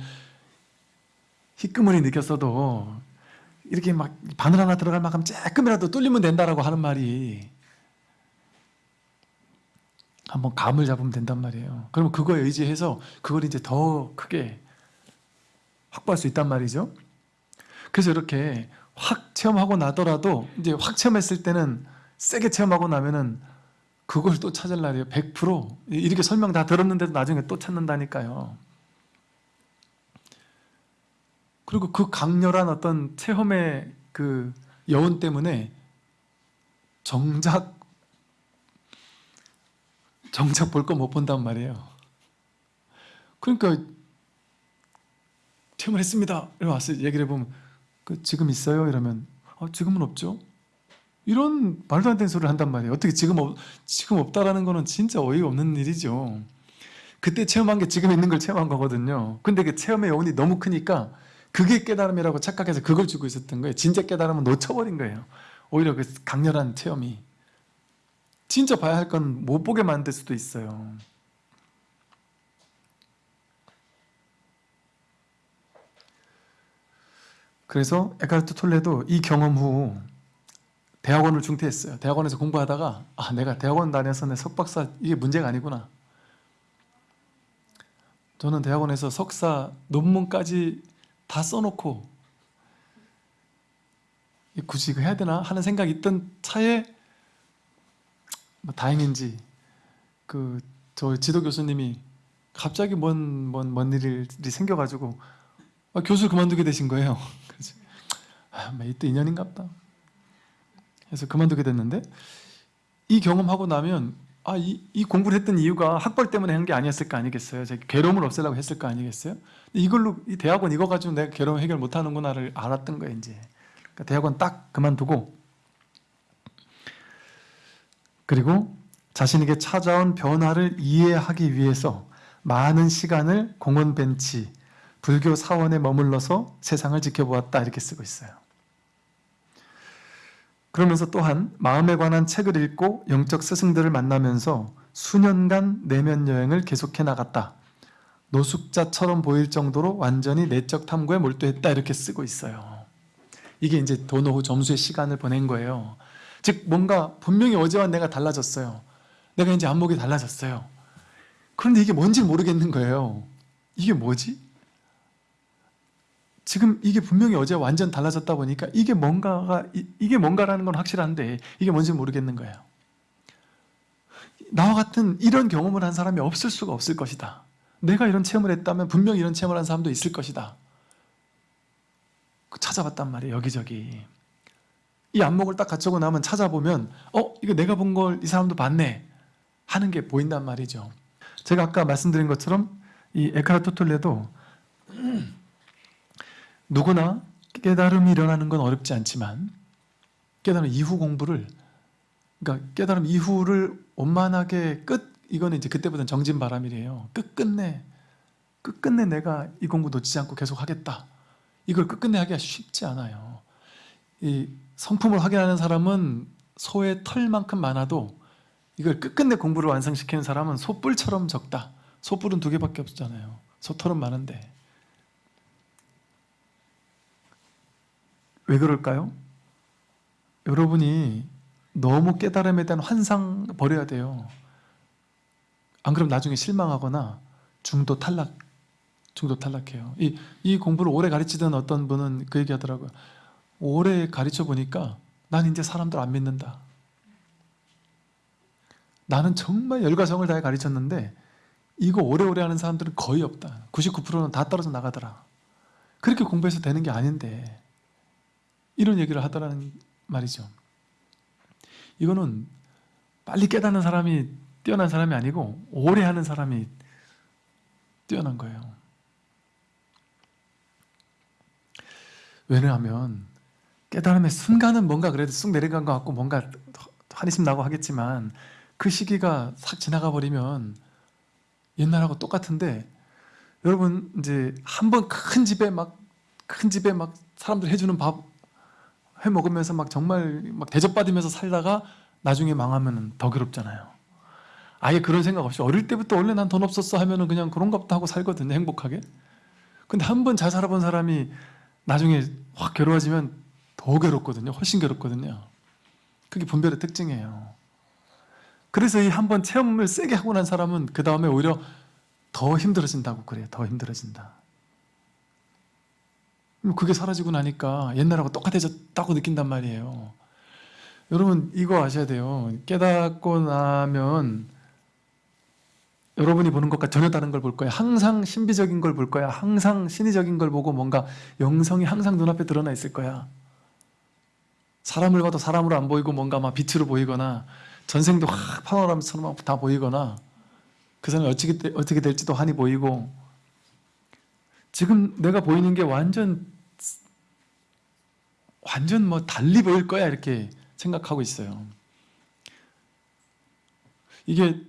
희끄머니 느꼈어도 이렇게 막 바늘 하나 들어갈 만큼 조금이라도 뚫리면 된다라고 하는 말이 한번 감을 잡으면 된단 말이에요. 그러면 그거에 의지해서 그걸 이제 더 크게 확보할 수 있단 말이죠. 그래서 이렇게 확 체험하고 나더라도 이제 확 체험했을 때는 세게 체험하고 나면은 그걸 또 찾을 날이에요. 100% 이렇게 설명 다 들었는데도 나중에 또 찾는다니까요. 그리고 그 강렬한 어떤 체험의 그 여운 때문에 정작 정작 볼 거 못 본단 말이에요. 그러니까 체험을 했습니다. 이러 와서 얘기를 해보면 그 지금 있어요? 이러면 어, 지금은 없죠. 이런 말도 안 되는 소리를 한단 말이에요. 어떻게 지금 없, 지금 없다라는 거는 진짜 어이가 없는 일이죠. 그때 체험한 게 지금 있는 걸 체험한 거거든요. 근데 그 체험의 여운이 너무 크니까 그게 깨달음이라고 착각해서 그걸 주고 있었던 거예요. 진짜 깨달음은 놓쳐버린 거예요. 오히려 그 강렬한 체험이 진짜 봐야 할 건 못 보게 만들 수도 있어요. 그래서 에카르트 톨레도 이 경험 후 대학원을 중퇴했어요. 대학원에서 공부하다가 아 내가 대학원 다녀서 내 석박사 이게 문제가 아니구나. 저는 대학원에서 석사 논문까지 다 써놓고 굳이 이거 해야 되나 하는 생각이 있던 차에 뭐 다행인지 그 저 지도 교수님이 갑자기 뭔뭔뭔 일이 생겨가지고 아, 교수를 그만두게 되신 거예요. 아, 뭐 이때 인연인갑다. 그래서 그만두게 됐는데 이 경험하고 나면 아, 이, 이 공부를 했던 이유가 학벌 때문에 한 게 아니었을까 아니겠어요? 제가 괴로움을 없애려고 했을까 아니겠어요? 이걸로 이 대학원 이거 가지고 내가 괴로움 해결 못하는구나를 알았던 거예요 이제. 그러니까 대학원 딱 그만두고 그리고 자신에게 찾아온 변화를 이해하기 위해서 많은 시간을 공원 벤치, 불교 사원에 머물러서 세상을 지켜보았다 이렇게 쓰고 있어요. 그러면서 또한 마음에 관한 책을 읽고 영적 스승들을 만나면서 수년간 내면 여행을 계속해 나갔다. 노숙자처럼 보일 정도로 완전히 내적 탐구에 몰두했다 이렇게 쓰고 있어요. 이게 이제 도노후 점수의 시간을 보낸 거예요. 즉 뭔가 분명히 어제와 내가 달라졌어요. 내가 이제 안목이 달라졌어요. 그런데 이게 뭔지 모르겠는 거예요. 이게 뭐지? 지금 이게 분명히 어제 완전 달라졌다 보니까 이게 뭔가가 이게 뭔가라는 건 확실한데 이게 뭔지 모르겠는 거예요. 나와 같은 이런 경험을 한 사람이 없을 수가 없을 것이다. 내가 이런 체험을 했다면 분명히 이런 체험을 한 사람도 있을 것이다. 찾아봤단 말이에요. 여기저기. 이 안목을 딱 갖추고 나면 찾아보면 어? 이거 내가 본 걸 이 사람도 봤네. 하는 게 보인단 말이죠. 제가 아까 말씀드린 것처럼 이 에카르토 톨레도 누구나 깨달음이 일어나는 건 어렵지 않지만 깨달음 이후 공부를 그러니까 깨달음 이후를 원만하게 끝 이거는 이제 그때부터는 정진바람이래요. 끝끝내 끝끝내 내가 이 공부 놓치지 않고 계속 하겠다. 이걸 끝끝내 하기가 쉽지 않아요. 이 성품을 확인하는 사람은 소의 털만큼 많아도 이걸 끝끝내 공부를 완성시키는 사람은 소뿔처럼 적다. 소뿔은 두 개밖에 없잖아요. 소털은 많은데. 왜 그럴까요? 여러분이 너무 깨달음에 대한 환상 버려야 돼요. 안 그럼 나중에 실망하거나 중도 탈락, 중도 탈락해요. 이, 이 공부를 오래 가르치던 어떤 분은 그 얘기 하더라고요. 오래 가르쳐 보니까 난 이제 사람들 안 믿는다. 나는 정말 열과 성을 다해 가르쳤는데 이거 오래오래 하는 사람들은 거의 없다. 99%는 다 떨어져 나가더라. 그렇게 공부해서 되는 게 아닌데 이런 얘기를 하더라는 말이죠. 이거는 빨리 깨닫는 사람이 뛰어난 사람이 아니고 오래 하는 사람이 뛰어난 거예요. 왜냐하면 깨달음의 순간은 뭔가 그래도 쑥 내려간 것 같고 뭔가 한이심 나고 하겠지만 그 시기가 싹 지나가 버리면 옛날하고 똑같은데 여러분 이제 한 번 큰 집에 막 큰 집에 막 사람들 해주는 밥 해 먹으면서 막 정말 막 대접받으면서 살다가 나중에 망하면 더 괴롭잖아요. 아예 그런 생각 없이 어릴 때부터 원래 난 돈 없었어 하면은 그냥 그런가 보다 하고 살거든요 행복하게. 근데 한 번 잘 살아본 사람이 나중에 확 괴로워지면 더 괴롭거든요. 훨씬 괴롭거든요. 그게 분별의 특징이에요. 그래서 이 한 번 체험을 세게 하고 난 사람은 그 다음에 오히려 더 힘들어진다고 그래요. 더 힘들어진다. 그게 사라지고 나니까 옛날하고 똑같아졌다고 느낀단 말이에요. 여러분 이거 아셔야 돼요. 깨닫고 나면 여러분이 보는 것과 전혀 다른 걸 볼 거예요. 항상 신비적인 걸 볼 거야. 항상 신의적인 걸 보고 뭔가 영성이 항상 눈앞에 드러나 있을 거야. 사람을 봐도 사람으로 안 보이고 뭔가 막 빛으로 보이거나 전생도 확 파노라마처럼 다 보이거나 그 사람이 어떻게, 되- 어떻게 될지도 한이 보이고 지금 내가 보이는 게 완전 완전 뭐 달리 보일 거야 이렇게 생각하고 있어요. 이게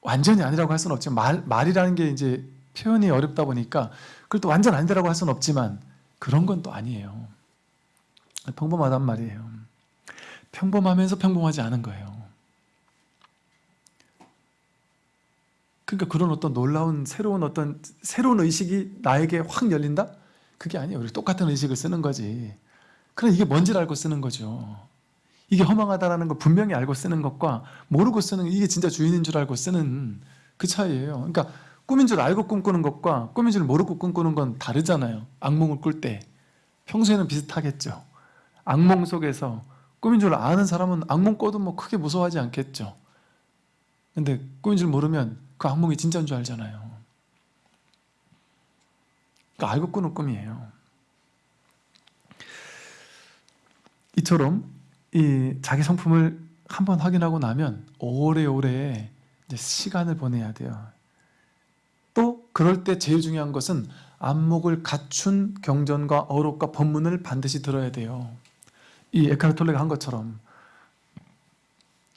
완전히 아니라고 할 수는 없지만 말, 말이라는 게 이제 표현이 어렵다 보니까 그걸 또 완전 아니라고 할 수는 없지만 그런 건 또 아니에요. 평범하단 말이에요. 평범하면서 평범하지 않은 거예요. 그러니까 그런 어떤 놀라운 새로운 어떤 새로운 의식이 나에게 확 열린다? 그게 아니에요. 우리 똑같은 의식을 쓰는 거지. 그럼 이게 뭔지를 알고 쓰는 거죠. 이게 허망하다라는 걸 분명히 알고 쓰는 것과 모르고 쓰는 이게 진짜 주인인 줄 알고 쓰는 그 차이예요. 그러니까 꿈인 줄 알고 꿈꾸는 것과 꿈인 줄 모르고 꿈꾸는 건 다르잖아요. 악몽을 꿀 때. 평소에는 비슷하겠죠. 악몽 속에서 꿈인 줄 아는 사람은 악몽 꿔도 뭐 크게 무서워하지 않겠죠. 근데 꿈인 줄 모르면 그 악몽이 진짜인 줄 알잖아요. 그러니까 알고 꾸는 꿈이에요. 이처럼 이 자기 성품을 한번 확인하고 나면 오래오래 시간을 보내야 돼요. 또 그럴 때 제일 중요한 것은 안목을 갖춘 경전과 어록과 법문을 반드시 들어야 돼요. 이 에카르톨레가 한 것처럼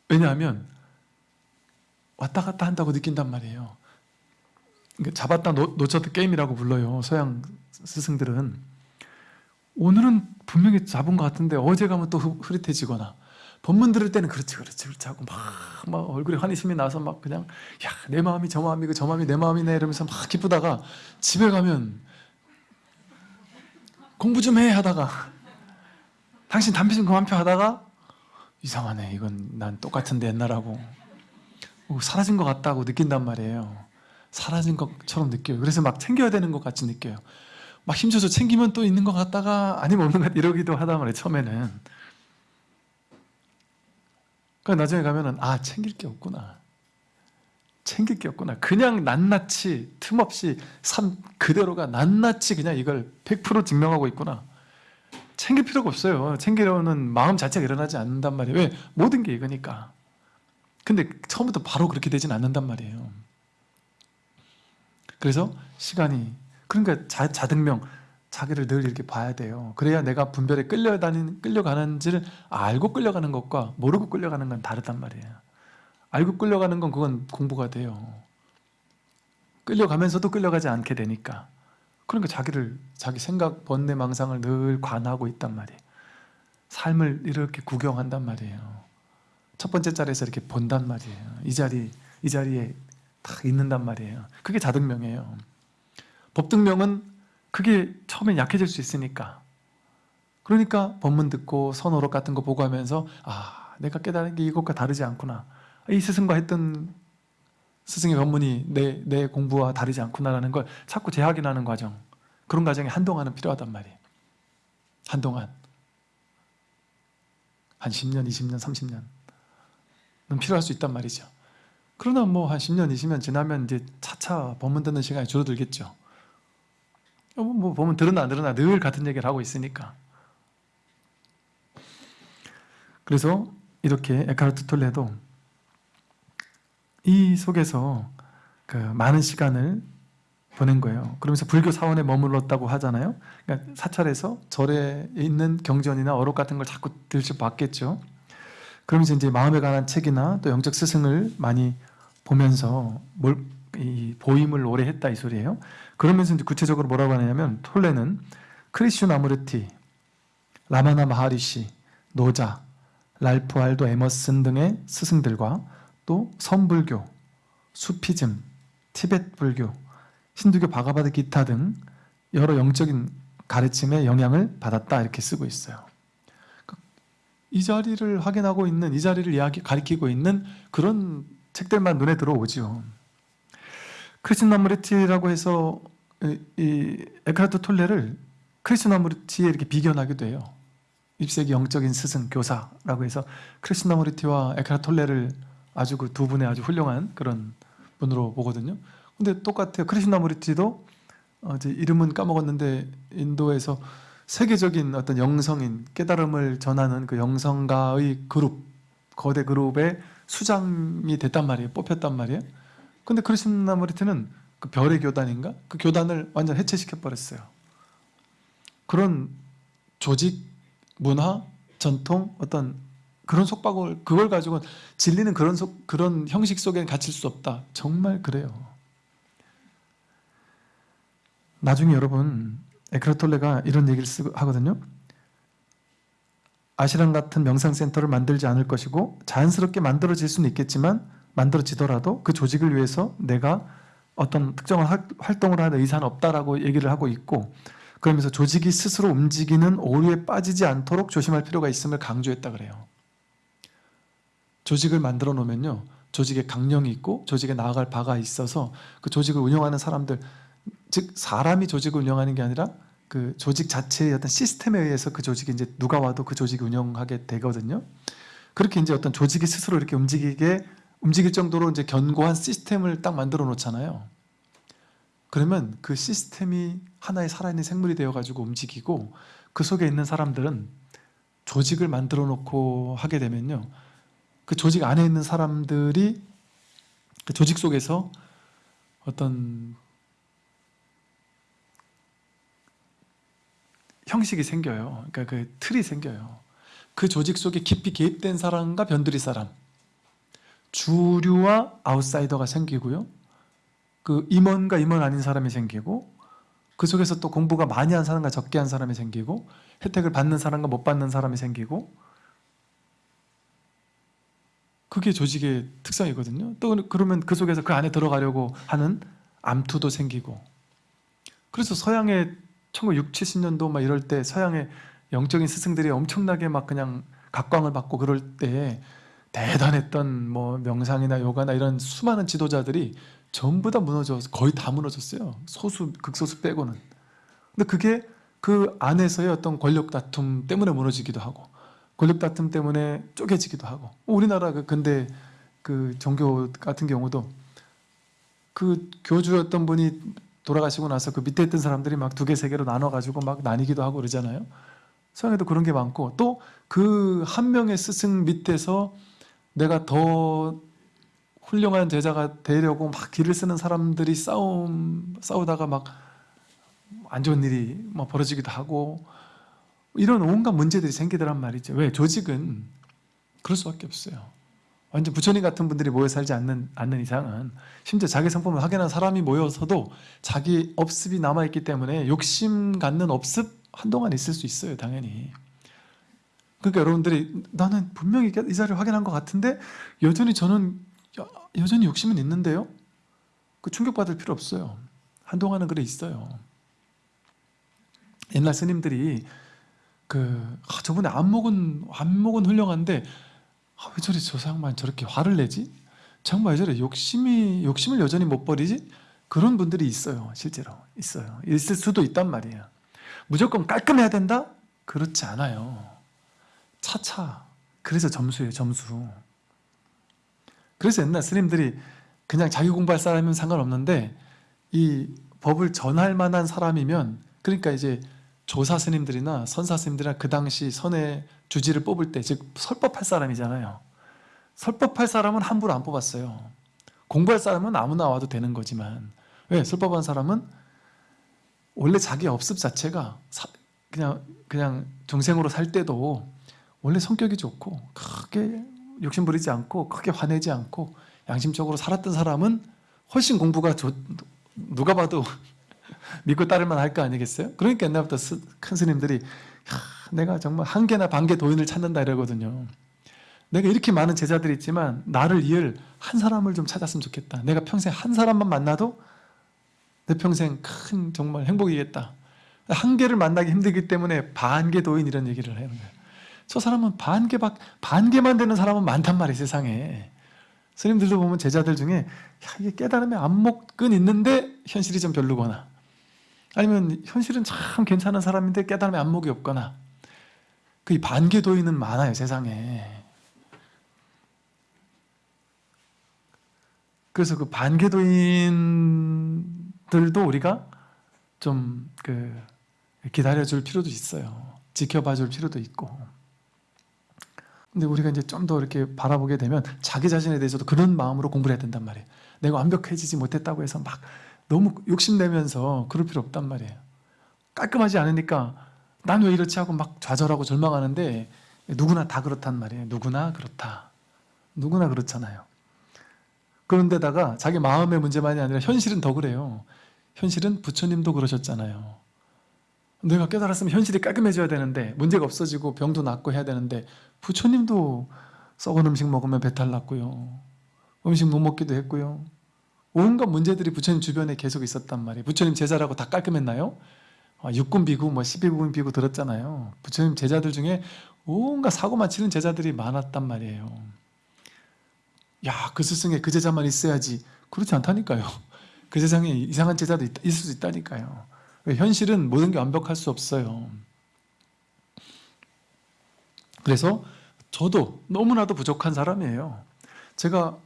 왜냐하면 왔다 갔다 한다고 느낀단 말이에요. 그러니까 잡았다 놓, 놓쳤다 게임이라고 불러요. 서양 스승들은 오늘은 분명히 잡은 것 같은데 어제 가면 또 흐- 흐릿해지거나 법문 들을 때는 그렇지 그렇지 그렇지 하고 막, 막 얼굴에 환희심이 나서 막 그냥 야 내 마음이 저 마음이고 저 마음이 내 마음이네 이러면서 막 기쁘다가 집에 가면 공부 좀 해 하다가 당신 담배 좀 그만 펴 하다가 이상하네 이건 난 똑같은데 옛날하고 어, 사라진 것 같다고 느낀단 말이에요. 사라진 것처럼 느껴요. 그래서 막 챙겨야 되는 것 같이 느껴요. 막 힘줘서 챙기면 또 있는 것 같다가 아니면 없는 것 같다 이러기도 하단 말이에요 처음에는. 그러니까 나중에 가면은 아 챙길 게 없구나. 챙길 게 없구나. 그냥 낱낱이 틈없이 삶 그대로가 낱낱이 그냥 이걸 100% 증명하고 있구나. 챙길 필요가 없어요. 챙기려는 마음 자체가 일어나지 않는단 말이에요. 왜? 모든 게 이거니까 근데 처음부터 바로 그렇게 되진 않는단 말이에요 그래서 시간이 그러니까 자, 자등명 자기를 늘 이렇게 봐야 돼요. 그래야 내가 분별에 끌려다니는 끌려가는지를 알고 끌려가는 것과 모르고 끌려가는 건 다르단 말이에요. 알고 끌려가는 건 그건 공부가 돼요. 끌려가면서도 끌려가지 않게 되니까. 그러니까 자기를 자기 생각, 번뇌, 망상을 늘 관하고 있단 말이에요. 삶을 이렇게 구경한단 말이에요. 첫 번째 자리에서 이렇게 본단 말이에요. 이 자리, 이 자리에 딱 있는단 말이에요. 그게 자등명이에요. 법등명은 그게 처음엔 약해질 수 있으니까 그러니까 법문 듣고 선어록 같은 거 보고 하면서 아 내가 깨달은 게 이것과 다르지 않구나 이 스승과 했던 스승의 법문이 내, 내 공부와 다르지 않구나라는 걸 자꾸 재확인하는 과정 그런 과정이 한동안은 필요하단 말이에요 한동안 한 10년, 20년, 30년은 필요할 수 있단 말이죠 그러나 뭐 한 10년, 20년 지나면 이제 차차 법문 듣는 시간이 줄어들겠죠 어, 뭐 보면 들으나 안 들으나 늘 같은 얘기를 하고 있으니까 그래서 이렇게 에카르트 톨레도 이 속에서 그 많은 시간을 보낸 거예요. 그러면서 불교 사원에 머물렀다고 하잖아요. 그러니까 사찰에서 절에 있는 경전이나 어록 같은 걸 자꾸 들춰봤겠죠. 그러면서 이제 마음에 관한 책이나 또 영적 스승을 많이 보면서 뭘, 이 보임을 오래 했다 이 소리예요. 그러면서 이제 구체적으로 뭐라고 하냐면 톨레는 크리슈나무르티, 라마나 마하리시, 노자, 랄프 왈도 에머슨 등의 스승들과 또 선불교, 수피즘, 티베트 불교, 힌두교 바가바드 기타 등 여러 영적인 가르침의 영향을 받았다 이렇게 쓰고 있어요. 이 자리를 확인하고 있는 이 자리를 이야기 가리키고 있는 그런 책들만 눈에 들어오죠. 크리스나무르티라고 해서 이, 이 에카르트 톨레를 크리스나무르티에 이렇게 비견하기도 해요. 21세기 영적인 스승, 교사라고 해서 크리스나무르티와 에카르트 톨레를 아주 그 두 분의 아주 훌륭한 그런 분으로 보거든요. 근데 똑같아요. 크리스나무르티도 어, 이제 이름은 까먹었는데 인도에서 세계적인 어떤 영성인 깨달음을 전하는 그 영성가의 그룹 거대 그룹의 수장이 됐단 말이에요. 뽑혔단 말이에요. 근데 크리스나무리티는 그 별의 교단인가? 그 교단을 완전 해체시켜 버렸어요. 그런 조직, 문화, 전통, 어떤 그런 속박을 그걸 가지고 진리는 그런 속 그런 형식 속에 갇힐 수 없다. 정말 그래요. 나중에 여러분 에크라톨레가 이런 얘기를 하거든요. 아시랑 같은 명상센터를 만들지 않을 것이고 자연스럽게 만들어질 수는 있겠지만 만들어지더라도 그 조직을 위해서 내가 어떤 특정한 할- 활동을 하는 의사는 없다라고 얘기를 하고 있고 그러면서 조직이 스스로 움직이는 오류에 빠지지 않도록 조심할 필요가 있음을 강조했다 그래요. 조직을 만들어 놓으면요. 조직에 강령이 있고 조직에 나아갈 바가 있어서 그 조직을 운영하는 사람들 즉 사람이 조직을 운영하는 게 아니라 그 조직 자체의 어떤 시스템에 의해서 그 조직이 이제 누가 와도 그 조직이 운영하게 되거든요. 그렇게 이제 어떤 조직이 스스로 이렇게 움직이게 움직일 정도로 이제 견고한 시스템을 딱 만들어 놓잖아요. 그러면 그 시스템이 하나의 살아있는 생물이 되어 가지고 움직이고 그 속에 있는 사람들은 조직을 만들어 놓고 하게 되면요. 그 조직 안에 있는 사람들이 그 조직 속에서 어떤 형식이 생겨요. 그러니까 그 틀이 생겨요. 그 조직 속에 깊이 개입된 사람과 변두리 사람, 주류와 아웃사이더가 생기고요. 그 임원과 임원 아닌 사람이 생기고 그 속에서 또 공부가 많이 한 사람과 적게 한 사람이 생기고 혜택을 받는 사람과 못 받는 사람이 생기고 그게 조직의 특성이거든요. 또 그러면 그 속에서 그 안에 들어가려고 하는 암투도 생기고 그래서 서양의 1960, 70년도 막 이럴 때 서양의 영적인 스승들이 엄청나게 막 그냥 각광을 받고 그럴 때 대단했던 뭐 명상이나 요가나 이런 수많은 지도자들이 전부 다 무너져 거의 다 무너졌어요. 소수 극소수 빼고는. 근데 그게 그 안에서의 어떤 권력 다툼 때문에 무너지기도 하고 권력 다툼 때문에 쪼개지기도 하고 우리나라 그 근대 그 종교 같은 경우도 그 교주였던 분이 돌아가시고 나서 그 밑에 있던 사람들이 막 두 개, 세 개로 나눠가지고 막 나뉘기도 하고 그러잖아요. 서양에도 그런 게 많고 또 그 한 명의 스승 밑에서 내가 더 훌륭한 제자가 되려고 막 길을 쓰는 사람들이 싸움 싸우다가 막 안 좋은 일이 막 벌어지기도 하고 이런 온갖 문제들이 생기더란 말이죠. 왜 조직은 그럴 수밖에 없어요. 완전 부처님 같은 분들이 모여 살지 않는, 않는 이상은 심지어 자기 성품을 확인한 사람이 모여서도 자기 업습이 남아있기 때문에 욕심 갖는 업습 한동안 있을 수 있어요 당연히. 그러니까 여러분들이 나는 분명히 이 자리를 확인한 것 같은데 여전히 저는 여- 여전히 욕심은 있는데요? 그 충격받을 필요 없어요. 한동안은 그래 있어요. 옛날 스님들이 그 아, 저번에 안목은 안목은 훌륭한데 아, 왜 저리 저 사람만 저렇게 화를 내지? 정말 왜 저래 욕심이 욕심을 여전히 못 버리지? 그런 분들이 있어요, 실제로 있어요. 있을 수도 있단 말이에요. 무조건 깔끔해야 된다? 그렇지 않아요. 차차. 그래서 점수예요, 점수. 그래서 옛날 스님들이 그냥 자기 공부할 사람이면 상관없는데 이 법을 전할 만한 사람이면 그러니까 이제 조사 스님들이나 선사 스님들이나 그 당시 선의 주지를 뽑을 때 즉 설법할 사람이잖아요. 설법할 사람은 함부로 안 뽑았어요. 공부할 사람은 아무나 와도 되는 거지만 왜 설법한 사람은 원래 자기 업습 자체가 사- 그냥 그냥 중생으로 살 때도 원래 성격이 좋고 크게 욕심 부리지 않고 크게 화내지 않고 양심적으로 살았던 사람은 훨씬 공부가 좋, 누가 봐도 믿고 따를만 할 거 아니겠어요? 그러니까 옛날부터 스- 큰 스님들이 야, 내가 정말 한 개나 반 개 도인을 찾는다 이러거든요. 내가 이렇게 많은 제자들이 있지만 나를 이을 한 사람을 좀 찾았으면 좋겠다. 내가 평생 한 사람만 만나도 내 평생 큰 정말 행복이겠다. 한 개를 만나기 힘들기 때문에 반 개 도인 이런 얘기를 하는 거예요. 저 사람은 반 개밖 반 개만 되는 사람은 많단 말이에요 세상에. 스님들도 보면 제자들 중에 야, 이게 깨달음의 안목은 있는데 현실이 좀 별로거나 아니면 현실은 참 괜찮은 사람인데 깨달음의 안목이 없거나 그 반개도인은 많아요 세상에. 그래서 그 반개도인들도 우리가 좀 그 기다려줄 필요도 있어요. 지켜봐줄 필요도 있고. 근데 우리가 이제 좀 더 이렇게 바라보게 되면 자기 자신에 대해서도 그런 마음으로 공부를 해야 된단 말이에요. 내가 완벽해지지 못했다고 해서 막 너무 욕심내면서 그럴 필요 없단 말이에요. 깔끔하지 않으니까 난 왜 이렇지 하고 막 좌절하고 절망하는데 누구나 다 그렇단 말이에요. 누구나 그렇다. 누구나 그렇잖아요. 그런데다가 자기 마음의 문제만이 아니라 현실은 더 그래요. 현실은 부처님도 그러셨잖아요. 내가 깨달았으면 현실이 깔끔해져야 되는데 문제가 없어지고 병도 낫고 해야 되는데 부처님도 썩은 음식 먹으면 배탈 났고요. 음식 못 먹기도 했고요 온갖 문제들이 부처님 주변에 계속 있었단 말이에요. 부처님 제자라고 다 깔끔했나요? 아, 육군 비구, 뭐 12군 비구 들었잖아요. 부처님 제자들 중에 온갖 사고만 치는 제자들이 많았단 말이에요. 야, 그 스승에 그 제자만 있어야지. 그렇지 않다니까요. 그 세상에 이상한 제자도 있, 있을 수 있다니까요. 현실은 모든 게 완벽할 수 없어요. 그래서 저도 너무나도 부족한 사람이에요. 제가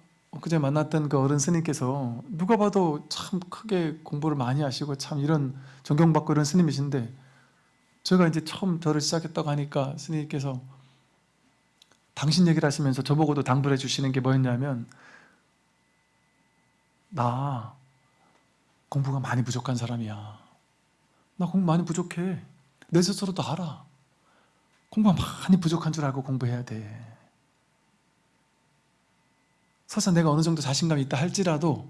그제 만났던 그 어른 스님께서 누가 봐도 참 크게 공부를 많이 하시고 참 이런 존경받고 이런 스님이신데 제가 이제 처음 저를 시작했다고 하니까 스님께서 당신 얘기를 하시면서 저보고도 당부를 해주시는 게 뭐였냐면 나 공부가 많이 부족한 사람이야. 나 공부 많이 부족해. 내 스스로도 알아. 공부가 많이 부족한 줄 알고 공부해야 돼 설사 내가 어느 정도 자신감이 있다 할지라도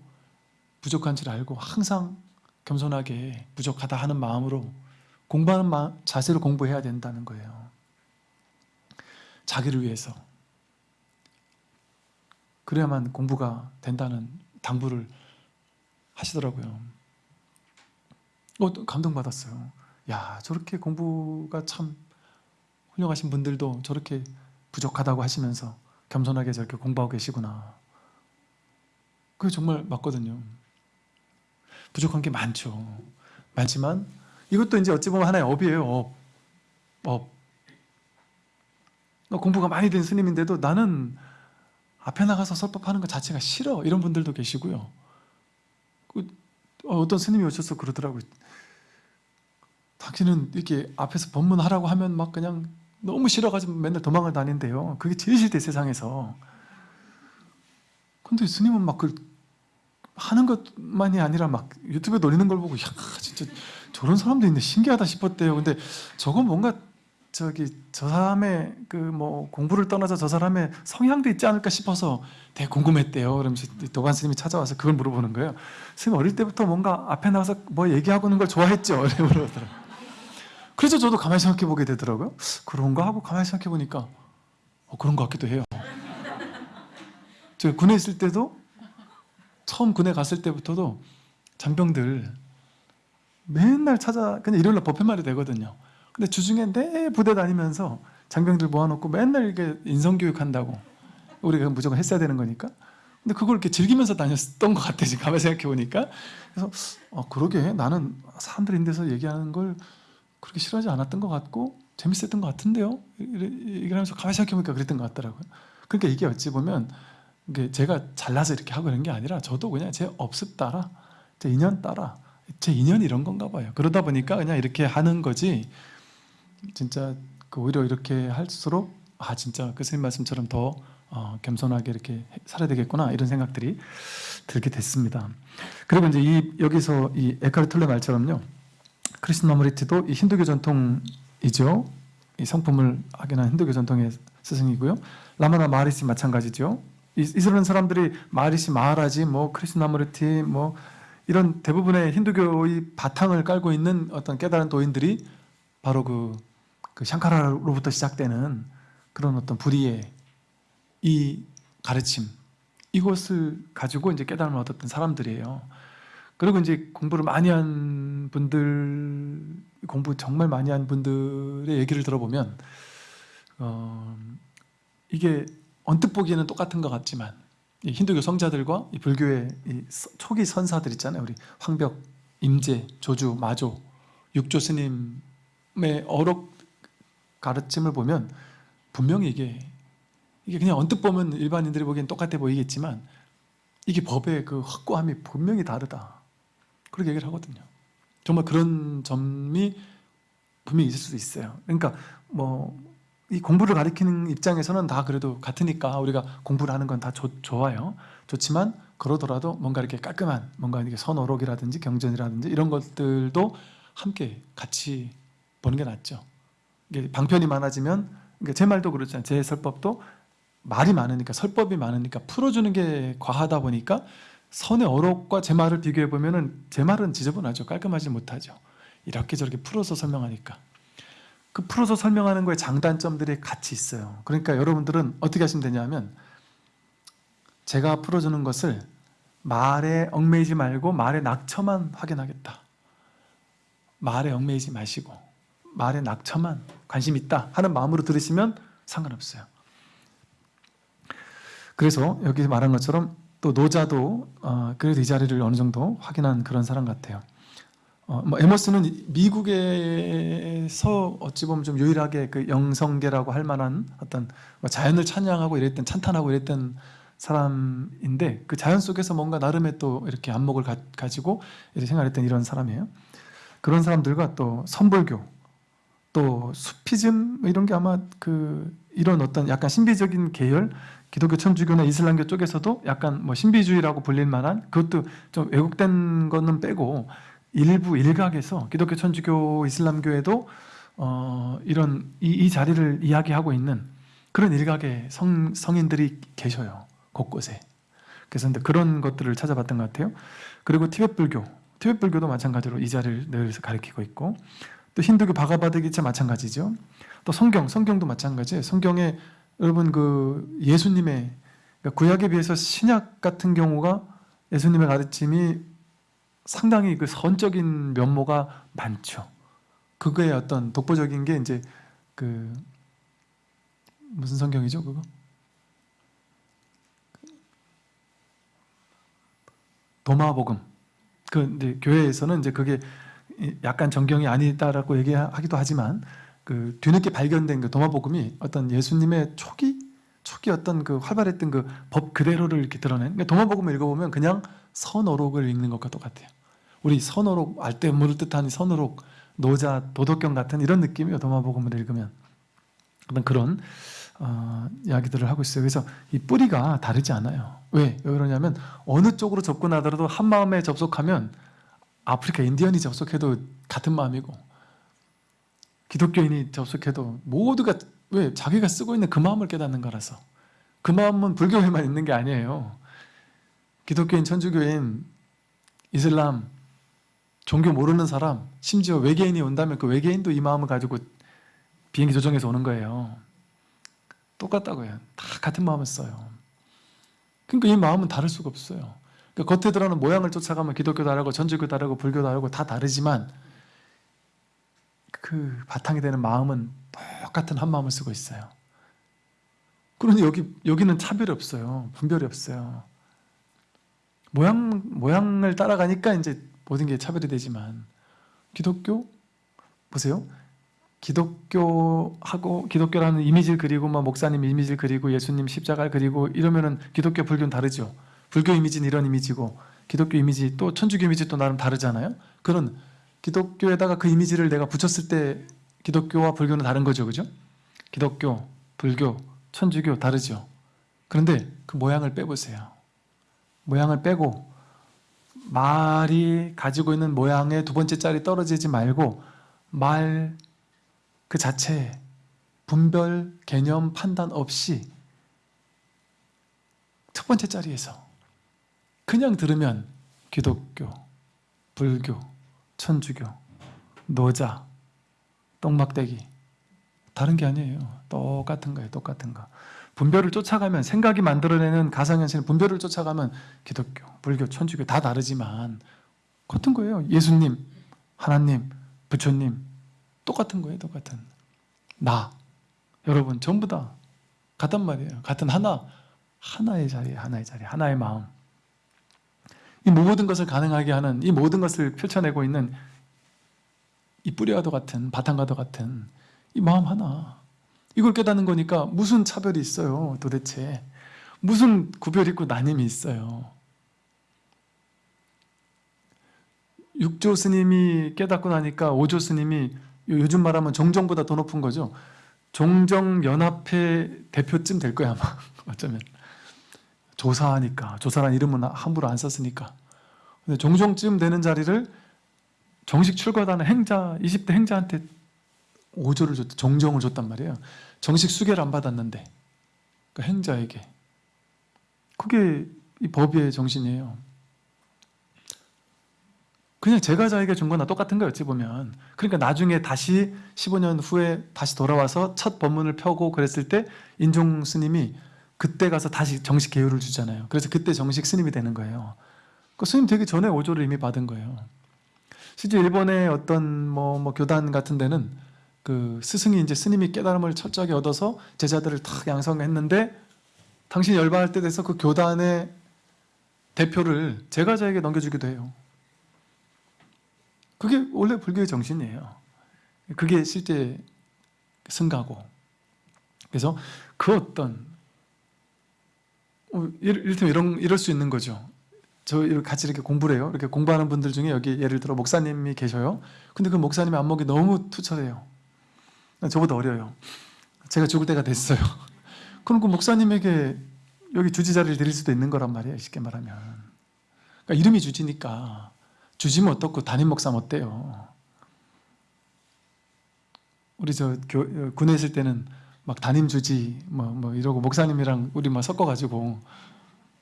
부족한 줄 알고 항상 겸손하게 부족하다 하는 마음으로 공부하는 마, 자세로 공부해야 된다는 거예요. 자기를 위해서. 그래야만 공부가 된다는 당부를 하시더라고요. 어, 감동받았어요. 야 저렇게 공부가 참 훌륭하신 분들도 저렇게 부족하다고 하시면서 겸손하게 저렇게 공부하고 계시구나 그게 정말 맞거든요. 부족한 게 많죠. 많지만 이것도 이제 어찌 보면 하나의 업이에요 업. 업. 공부가 많이 된 스님인데도 나는 앞에 나가서 설법하는 것 자체가 싫어. 이런 분들도 계시고요. 그 어떤 스님이 오셔서 그러더라고요. 당신은 이렇게 앞에서 법문하라고 하면 막 그냥 너무 싫어가지고 맨날 도망을 다닌대요. 그게 제일 싫대 세상에서. 근데 스님은 막 그 하는 것만이 아니라 막 유튜브에 올리는 걸 보고 야 진짜 저런 사람도 있네. 신기하다 싶었대요. 근데 저건 뭔가 저기 저 사람의 그 뭐 공부를 떠나서 저 사람의 성향도 있지 않을까 싶어서 되게 궁금했대요. 그러면서 도관 스님이 찾아와서 그걸 물어보는 거예요. 스님 어릴 때부터 뭔가 앞에 나가서 뭐 얘기하고 있는 걸 좋아했죠? 그래서 저도 가만히 생각해 보게 되더라고요. 그런가 하고 가만히 생각해 보니까 어, 그런 것 같기도 해요. 제가 군에 있을 때도 처음 군에 갔을 때부터도 장병들 맨날 찾아 그냥 일요일날 법회말이 되거든요. 근데 주중에 내 부대 다니면서 장병들 모아놓고 맨날 이렇게 인성교육 한다고 우리가 무조건 했어야 되는 거니까. 근데 그걸 이렇게 즐기면서 다녔던 것 같아 지금 가만히 생각해 보니까. 그래서 어, 그러게. 나는 사람들 있는 데서 얘기하는 걸 그렇게 싫어하지 않았던 것 같고 재밌었던 것 같은데요? 얘기하면서 가만히 생각해 보니까 그랬던 것 같더라고요. 그러니까 이게 어찌 보면 제가 잘나서 이렇게 하고 이런 게 아니라 저도 그냥 제 업습 따라 제 인연 따라 제 인연이 이런 건가 봐요. 그러다 보니까 그냥 이렇게 하는 거지 진짜 그 오히려 이렇게 할수록 아 진짜 그 선생님 말씀처럼 더 어, 겸손하게 이렇게 살아야 되겠구나 이런 생각들이 들게 됐습니다. 그리고 이제 이 여기서 이 에카르트 톨레 말처럼요. 크리스나무르티도 이 힌두교 전통이죠. 이 성품을 확인한 힌두교 전통의 스승이고요. 라마나 마하리시 마찬가지죠 이스라엘 사람들이 마하리시 마하라지 뭐 크리스나무르티 뭐 이런 대부분의 힌두교의 바탕을 깔고 있는 어떤 깨달은 도인들이 바로 그, 그 샹카라로부터 시작되는 그런 어떤 불이의 이 가르침 이것을 가지고 이제 깨달음을 얻었던 사람들이에요. 그리고 이제 공부를 많이 한 분들 공부 정말 많이 한 분들의 얘기를 들어보면 어, 이게 언뜻 보기에는 똑같은 것 같지만 힌두교 성자들과 불교의 초기 선사들 있잖아요. 우리 황벽 임재, 조주, 마조, 육조 스님의 어록 가르침을 보면 분명히 이게 이게 그냥 언뜻 보면 일반인들이 보기엔 똑같아 보이겠지만 이게 법의 그 확고함이 분명히 다르다. 그렇게 얘기를 하거든요. 정말 그런 점이 분명히 있을 수도 있어요. 그러니까 뭐 이 공부를 가리키는 입장에서는 다 그래도 같으니까 우리가 공부를 하는 건 다 좋아요. 좋지만 그러더라도 뭔가 이렇게 깔끔한 뭔가 이렇게 선어록이라든지 경전이라든지 이런 것들도 함께 같이 보는 게 낫죠. 이게 방편이 많아지면 그러니까 제 말도 그렇잖아요. 제 설법도 말이 많으니까 설법이 많으니까 풀어주는 게 과하다 보니까 선의 어록과 제 말을 비교해 보면 은 제 말은 지저분하죠. 깔끔하지 못하죠. 이렇게 저렇게 풀어서 설명하니까 그 풀어서 설명하는 거에 장단점들이 같이 있어요. 그러니까 여러분들은 어떻게 하시면 되냐면 제가 풀어주는 것을 말에 얽매이지 말고 말의 낙처만 확인하겠다. 말에 얽매이지 마시고 말의 낙처만 관심 있다 하는 마음으로 들으시면 상관없어요. 그래서 여기 말한 것처럼 또 노자도 어, 그래도 이 자리를 어느 정도 확인한 그런 사람 같아요. 어, 뭐 에머스는 미국에서 어찌 보면 좀 유일하게 그 영성계라고 할 만한 어떤 뭐 자연을 찬양하고 이랬던 찬탄하고 이랬던 사람인데 그 자연 속에서 뭔가 나름의 또 이렇게 안목을 가, 지고 이렇게 생각했던 이런 사람이에요. 그런 사람들과 또 선불교, 또 수피즘 뭐 이런 게 아마 그 이런 어떤 약간 신비적인 계열 기독교 천주교나 이슬람교 쪽에서도 약간 뭐 신비주의라고 불릴 만한 그것도 좀 왜곡된 거는 빼고 일부 일각에서 기독교 천주교 이슬람교에도 어 이런 이, 이, 자리를 이야기하고 있는 그런 일각의 성, 성인들이 계셔요 곳곳에. 그래서 그런 것들을 찾아봤던 것 같아요. 그리고 티벳 불교 티벳 불교도 마찬가지로 이 자리를 늘 가리키고 있고 또 힌두교 바가바드기차 마찬가지죠. 또 성경 성경도 마찬가지예요. 성경에 여러분 그 예수님의 그러니까 구약에 비해서 신약 같은 경우가 예수님의 가르침이 상당히 그 선적인 면모가 많죠. 그거의 어떤 독보적인 게 이제 그 무슨 성경이죠 그거? 도마복음. 그 이제 교회에서는 이제 그게 약간 정경이 아니다라고 얘기하기도 하지만 그 뒤늦게 발견된 그 도마복음이 어떤 예수님의 초기 초기 어떤 그 활발했던 그 법 그대로를 이렇게 드러낸 그러니까 도마복음을 읽어보면 그냥 선어록을 읽는 것과 똑같아요. 우리 선어록 알때 물을 뜻하는 선어록 노자 도덕경 같은 이런 느낌이에요. 도마복음을 읽으면 어떤 그런 어, 이야기들을 하고 있어요. 그래서 이 뿌리가 다르지 않아요. 왜? 왜 그러냐면 어느 쪽으로 접근하더라도 한 마음에 접속하면 아프리카 인디언이 접속해도 같은 마음이고 기독교인이 접속해도 모두가 왜 자기가 쓰고 있는 그 마음을 깨닫는 거라서? 그 마음은 불교에만 있는 게 아니에요. 기독교인, 천주교인, 이슬람 종교 모르는 사람 심지어 외계인이 온다면 그 외계인도 이 마음을 가지고 비행기 조정해서 오는 거예요. 똑같다고요. 다 같은 마음을 써요. 그러니까 이 마음은 다를 수가 없어요. 그러니까 겉에 드러나는 모양을 쫓아가면 기독교 다르고 전주교 다르고 불교 다르고 다 다르지만 그 바탕이 되는 마음은 똑같은 한 마음을 쓰고 있어요. 그런데 여기, 여기는 차별이 없어요. 분별이 없어요. 모양, 모양을 따라가니까 이제 모든 게 차별이 되지만 기독교? 보세요. 기독교하고 기독교라는 이미지를 그리고 막 목사님 이미지를 그리고 예수님 십자가를 그리고 이러면은 기독교 불교는 다르죠. 불교 이미지는 이런 이미지고 기독교 이미지 또 천주교 이미지 또 나름 다르잖아요. 그런 기독교에다가 그 이미지를 내가 붙였을 때 기독교와 불교는 다른 거죠. 그죠? 기독교, 불교, 천주교 다르죠. 그런데 그 모양을 빼보세요. 모양을 빼고 말이 가지고 있는 모양의 두 번째 짤이 떨어지지 말고 말 그 자체에 분별, 개념, 판단 없이 첫 번째 자리에서 그냥 들으면 기독교, 불교, 천주교, 노자, 똥막대기 다른 게 아니에요. 똑같은 거예요. 똑같은 거. 분별을 쫓아가면 생각이 만들어내는 가상현실 분별을 쫓아가면 기독교, 불교, 천주교 다 다르지만 같은 거예요. 예수님, 하나님, 부처님 똑같은 거예요. 똑같은. 나, 여러분 전부 다 같단 말이에요. 같은 하나, 하나의 자리, 하나의 자리, 하나의 마음. 이 모든 것을 가능하게 하는 이 모든 것을 펼쳐내고 있는 이 뿌리와도 같은 바탕과도 같은 이 마음 하나. 이걸 깨닫는 거니까 무슨 차별이 있어요 도대체? 무슨 구별 있고 나님이 있어요? 육조 스님이 깨닫고 나니까 오조 스님이 요즘 말하면 종정보다 더 높은 거죠? 종정연합회 대표쯤 될 거야 아마. 어쩌면 조사하니까 조사란 이름은 함부로 안 썼으니까. 근데 종종쯤 되는 자리를 정식 출가하는 행자 20대 행자한테 오조를 줬 종정을 줬단 말이에요. 정식 수계를 안 받았는데 그 행자에게. 그게 이 법의 정신이에요. 그냥 제가 자에게 준 거나 똑같은 거예요 어찌 보면. 그러니까 나중에 다시 15년 후에 다시 돌아와서 첫 법문을 펴고 그랬을 때 인종 스님이 그때 가서 다시 정식 계율을 주잖아요 그래서 그때 정식 스님이 되는 거예요 그 스님 되기 전에 오조를 이미 받은 거예요 실제 일본의 어떤 뭐, 뭐 교단 같은 데는 그 스승이 이제 스님이 깨달음을 철저하게 얻어서 제자들을 탁 양성했는데 당신이 열반할 때 돼서 그 교단의 대표를 제가자에게 넘겨주기도 해요. 그게 원래 불교의 정신이에요. 그게 실제 승가고. 그래서 그 어떤 어, 이를테면 이런, 이럴 수 있는 거죠. 저 같이 이렇게 공부를 해요. 이렇게 공부하는 분들 중에 여기 예를 들어 목사님이 계셔요. 근데 그 목사님의 안목이 너무 투철해요. 저보다 어려요. 제가 죽을 때가 됐어요. 그럼 그 목사님에게 여기 주지 자리를 드릴 수도 있는 거란 말이에요. 쉽게 말하면. 그러니까 이름이 주지니까 주지면 어떻고 담임 목사면 어때요? 우리 저 교, 군에 있을 때는 막 담임 주지 뭐, 뭐 이러고 목사님이랑 우리 막 섞어가지고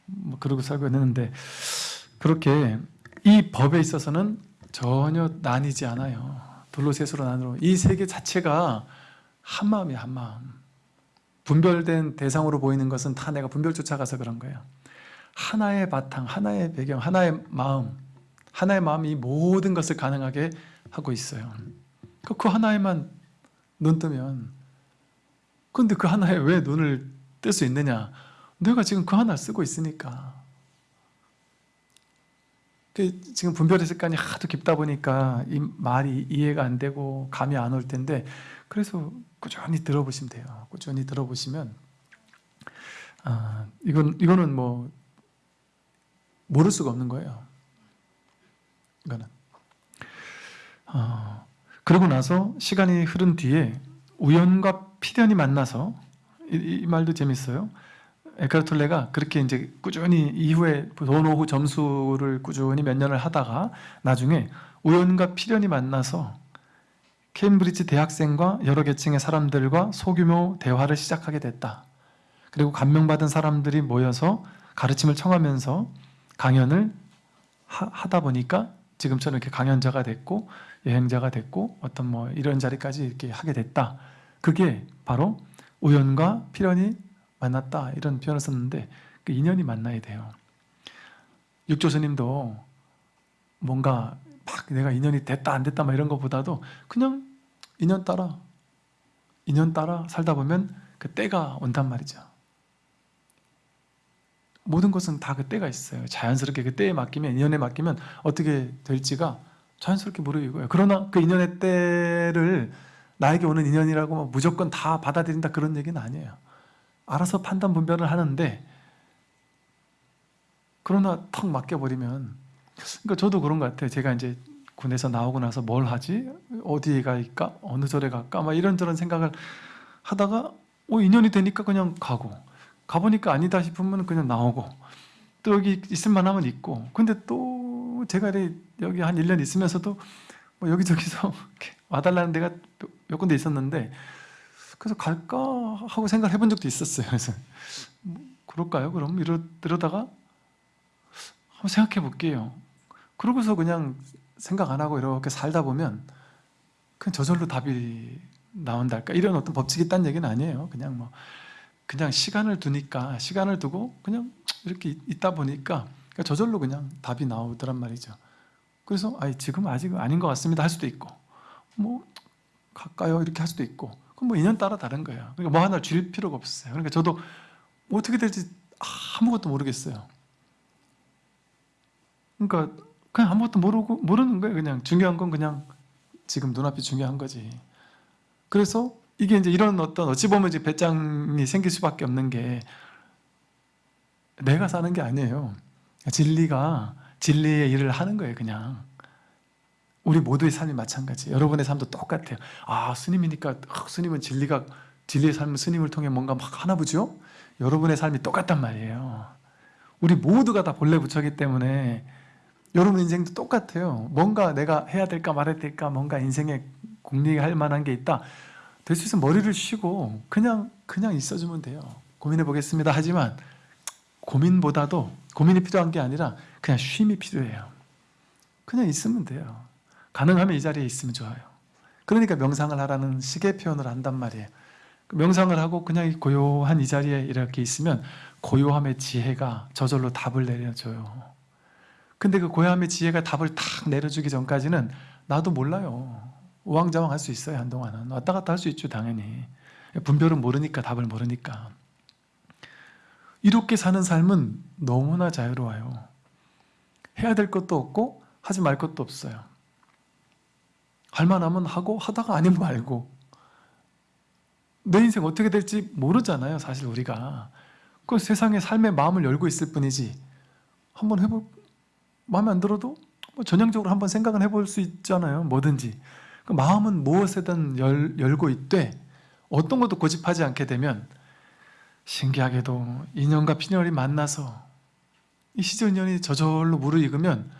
뭐 그러고 살고 있는데 그렇게 이 법에 있어서는 전혀 나뉘지 않아요. 둘로 셋으로 나누어 이 세계 자체가 한 마음이야 한 마음. 분별된 대상으로 보이는 것은 다 내가 분별 쫓아가서 그런 거예요. 하나의 바탕, 하나의 배경, 하나의 마음, 하나의 마음이 모든 것을 가능하게 하고 있어요. 그 하나에만 눈 뜨면 근데 그 하나에 왜 눈을 뜰 수 있느냐? 내가 지금 그 하나 쓰고 있으니까. 그 지금 분별의 습관이 하도 깊다 보니까 이 말이 이해가 안 되고 감이 안 올 텐데 그래서 꾸준히 들어보시면 돼요. 꾸준히 들어보시면 아, 이건, 이거는 뭐 모를 수가 없는 거예요. 이거는. 어, 그러고 나서 시간이 흐른 뒤에 우연과 필연이 만나서 이, 이 말도 재밌어요 에카르톨레가 그렇게 이제 꾸준히 이후에 도노후 점수를 꾸준히 몇 년을 하다가 나중에 우연과 필연이 만나서 케임브리지 대학생과 여러 계층의 사람들과 소규모 대화를 시작하게 됐다. 그리고 감명받은 사람들이 모여서 가르침을 청하면서 강연을 하, 다 보니까 지금처럼 이렇게 강연자가 됐고 여행자가 됐고 어떤 뭐 이런 자리까지 이렇게 하게 됐다. 그게 바로 우연과 필연이 만났다 이런 표현을 썼는데 그 인연이 만나야 돼요. 육조 스님도 뭔가 막 내가 인연이 됐다 안 됐다 막 이런 것보다도 그냥 인연 따라 인연 따라 살다 보면 그 때가 온단 말이죠. 모든 것은 다 그 때가 있어요. 자연스럽게 그 때에 맡기면 인연에 맡기면 어떻게 될지가 자연스럽게 모르고요. 그러나 그 인연의 때를 나에게 오는 인연이라고 무조건 다 받아들인다 그런 얘기는 아니에요. 알아서 판단 분별을 하는데 그러나 턱 맡겨버리면 그러니까 저도 그런 것 같아요. 제가 이제 군에서 나오고 나서 뭘 하지? 어디에 갈까? 어느 절에 갈까? 막 이런저런 생각을 하다가 어, 인연이 되니까 그냥 가고 가보니까 아니다 싶으면 그냥 나오고 또 여기 있을만 하면 있고 근데 또 제가 여기 한 1년 있으면서도 뭐 여기저기서 와달라는 데가 몇 군데 있었는데 그래서 갈까 하고 생각을 해본 적도 있었어요. 그래서 뭐 그럴까요? 그럼 이러, 이러다가 한번 생각해 볼게요. 그러고서 그냥 생각 안 하고 이렇게 살다 보면 그냥 저절로 답이 나온달까 이런 어떤 법칙이 있다는 얘기는 아니에요. 그냥 뭐 그냥 시간을 두니까 시간을 두고 그냥 이렇게 있다 보니까 그러니까 저절로 그냥 답이 나오더란 말이죠. 그래서 아 지금 아직 아닌 것 같습니다 할 수도 있고 뭐 갈까요 이렇게 할 수도 있고 그럼 뭐 인연 따라 다른 거예요. 그러니까 뭐 하나 줄 필요가 없어요. 그러니까 저도 어떻게 될지 아무것도 모르겠어요. 그러니까 그냥 아무것도 모르고 모르는 거예요. 그냥 중요한 건 그냥 지금 눈앞이 중요한 거지. 그래서 이게 이제 이런 어떤 어찌 보면 이제 배짱이 생길 수밖에 없는 게 내가 사는 게 아니에요. 진리가 진리의 일을 하는 거예요, 그냥. 우리 모두의 삶이 마찬가지. 여러분의 삶도 똑같아요. 아, 스님이니까 아, 스님은 진리가 진리의 삶은 스님을 통해 뭔가 막 하나 보죠? 여러분의 삶이 똑같단 말이에요. 우리 모두가 다 본래 부처기 때문에 여러분 인생도 똑같아요. 뭔가 내가 해야 될까 말아야 될까 뭔가 인생에 공리할 만한 게 있다. 될 수 있으면 머리를 쉬고 그냥 그냥 있어주면 돼요. 고민해 보겠습니다. 하지만 고민보다도 고민이 필요한 게 아니라 그냥 쉼이 필요해요. 그냥 있으면 돼요. 가능하면 이 자리에 있으면 좋아요. 그러니까 명상을 하라는 식의 표현을 한단 말이에요. 명상을 하고 그냥 이 고요한 이 자리에 이렇게 있으면 고요함의 지혜가 저절로 답을 내려줘요. 근데 그 고요함의 지혜가 답을 탁 내려주기 전까지는 나도 몰라요. 우왕좌왕 할 수 있어요 한동안은 왔다 갔다 할 수 있죠 당연히 분별은 모르니까 답을 모르니까 이렇게 사는 삶은 너무나 자유로워요 해야 될 것도 없고 하지 말 것도 없어요 할 만하면 하고 하다가 아니면 말고. 내 인생 어떻게 될지 모르잖아요 사실 우리가. 그 세상에 삶의 마음을 열고 있을 뿐이지. 한번 해볼 마음에 안 들어도 뭐 전형적으로 한번 생각은 해볼 수 있잖아요 뭐든지. 그 마음은 무엇에든 열, 열고 있되 어떤 것도 고집하지 않게 되면 신기하게도 인연과 피년이 만나서 이 시절년이 저절로 무르익으면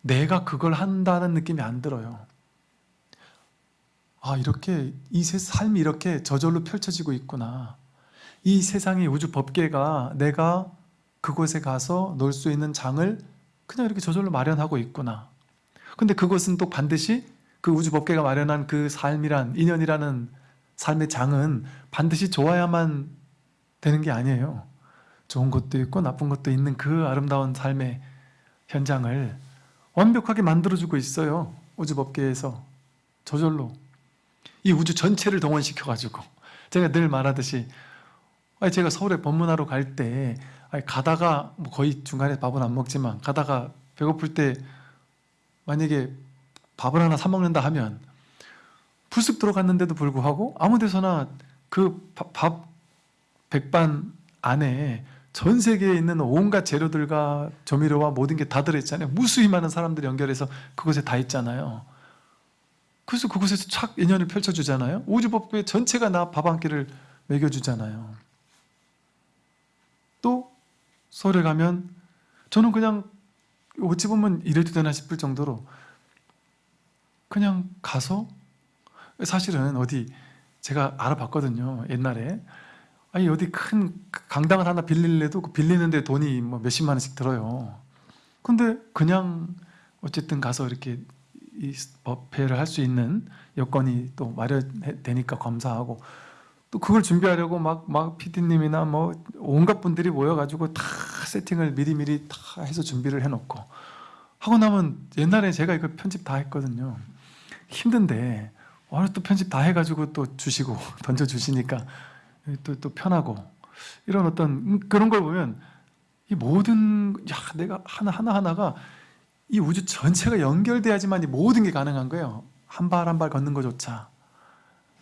내가 그걸 한다는 느낌이 안 들어요 아 이렇게 이 세, 삶이 이렇게 저절로 펼쳐지고 있구나 이 세상의 우주 법계가 내가 그곳에 가서 놀 수 있는 장을 그냥 이렇게 저절로 마련하고 있구나 근데 그것은 또 반드시 그 우주 법계가 마련한 그 삶이란 인연이라는 삶의 장은 반드시 좋아야만 되는 게 아니에요. 좋은 것도 있고 나쁜 것도 있는 그 아름다운 삶의 현장을 완벽하게 만들어주고 있어요. 우주 법계에서 저절로 이 우주 전체를 동원시켜가지고 제가 늘 말하듯이 제가 서울에 법문하러 갈 때 가다가 뭐 거의 중간에 밥은 안 먹지만 가다가 배고플 때 만약에 밥을 하나 사 먹는다 하면 불쑥 들어갔는데도 불구하고 아무 데서나 그 밥 백반 안에 전 세계에 있는 온갖 재료들과 조미료와 모든 게 다 들어있잖아요. 무수히 많은 사람들이 연결해서 그곳에 다 있잖아요 그래서 그곳에서 착 인연을 펼쳐주잖아요. 우주법계 전체가 나 밥 한 끼를 먹여주잖아요. 또 서울에 가면 저는 그냥 어찌 보면 이래도 되나 싶을 정도로 그냥 가서 사실은 어디 제가 알아봤거든요 옛날에. 아니 어디 큰 강당을 하나 빌릴래도 그 빌리는데 돈이 뭐 몇십만 원씩 들어요. 근데 그냥 어쨌든 가서 이렇게 이 법회를 할 수 있는 여건이 또 마련되니까 감사하고 또 그걸 준비하려고 막, 막 PD님이나 뭐 온갖 분들이 모여가지고 다 세팅을 미리미리 다 해서 준비를 해놓고 하고 나면 옛날에 제가 이거 편집 다 했거든요. 힘든데 오늘 또 편집 다 해가지고 또 주시고 던져 주시니까 또, 또 편하고 이런 어떤 음, 그런 걸 보면 이 모든 야 내가 하나 하나 하나가 이 우주 전체가 연결돼야지만 이 모든 게 가능한 거예요. 한 발 한 발 걷는 것조차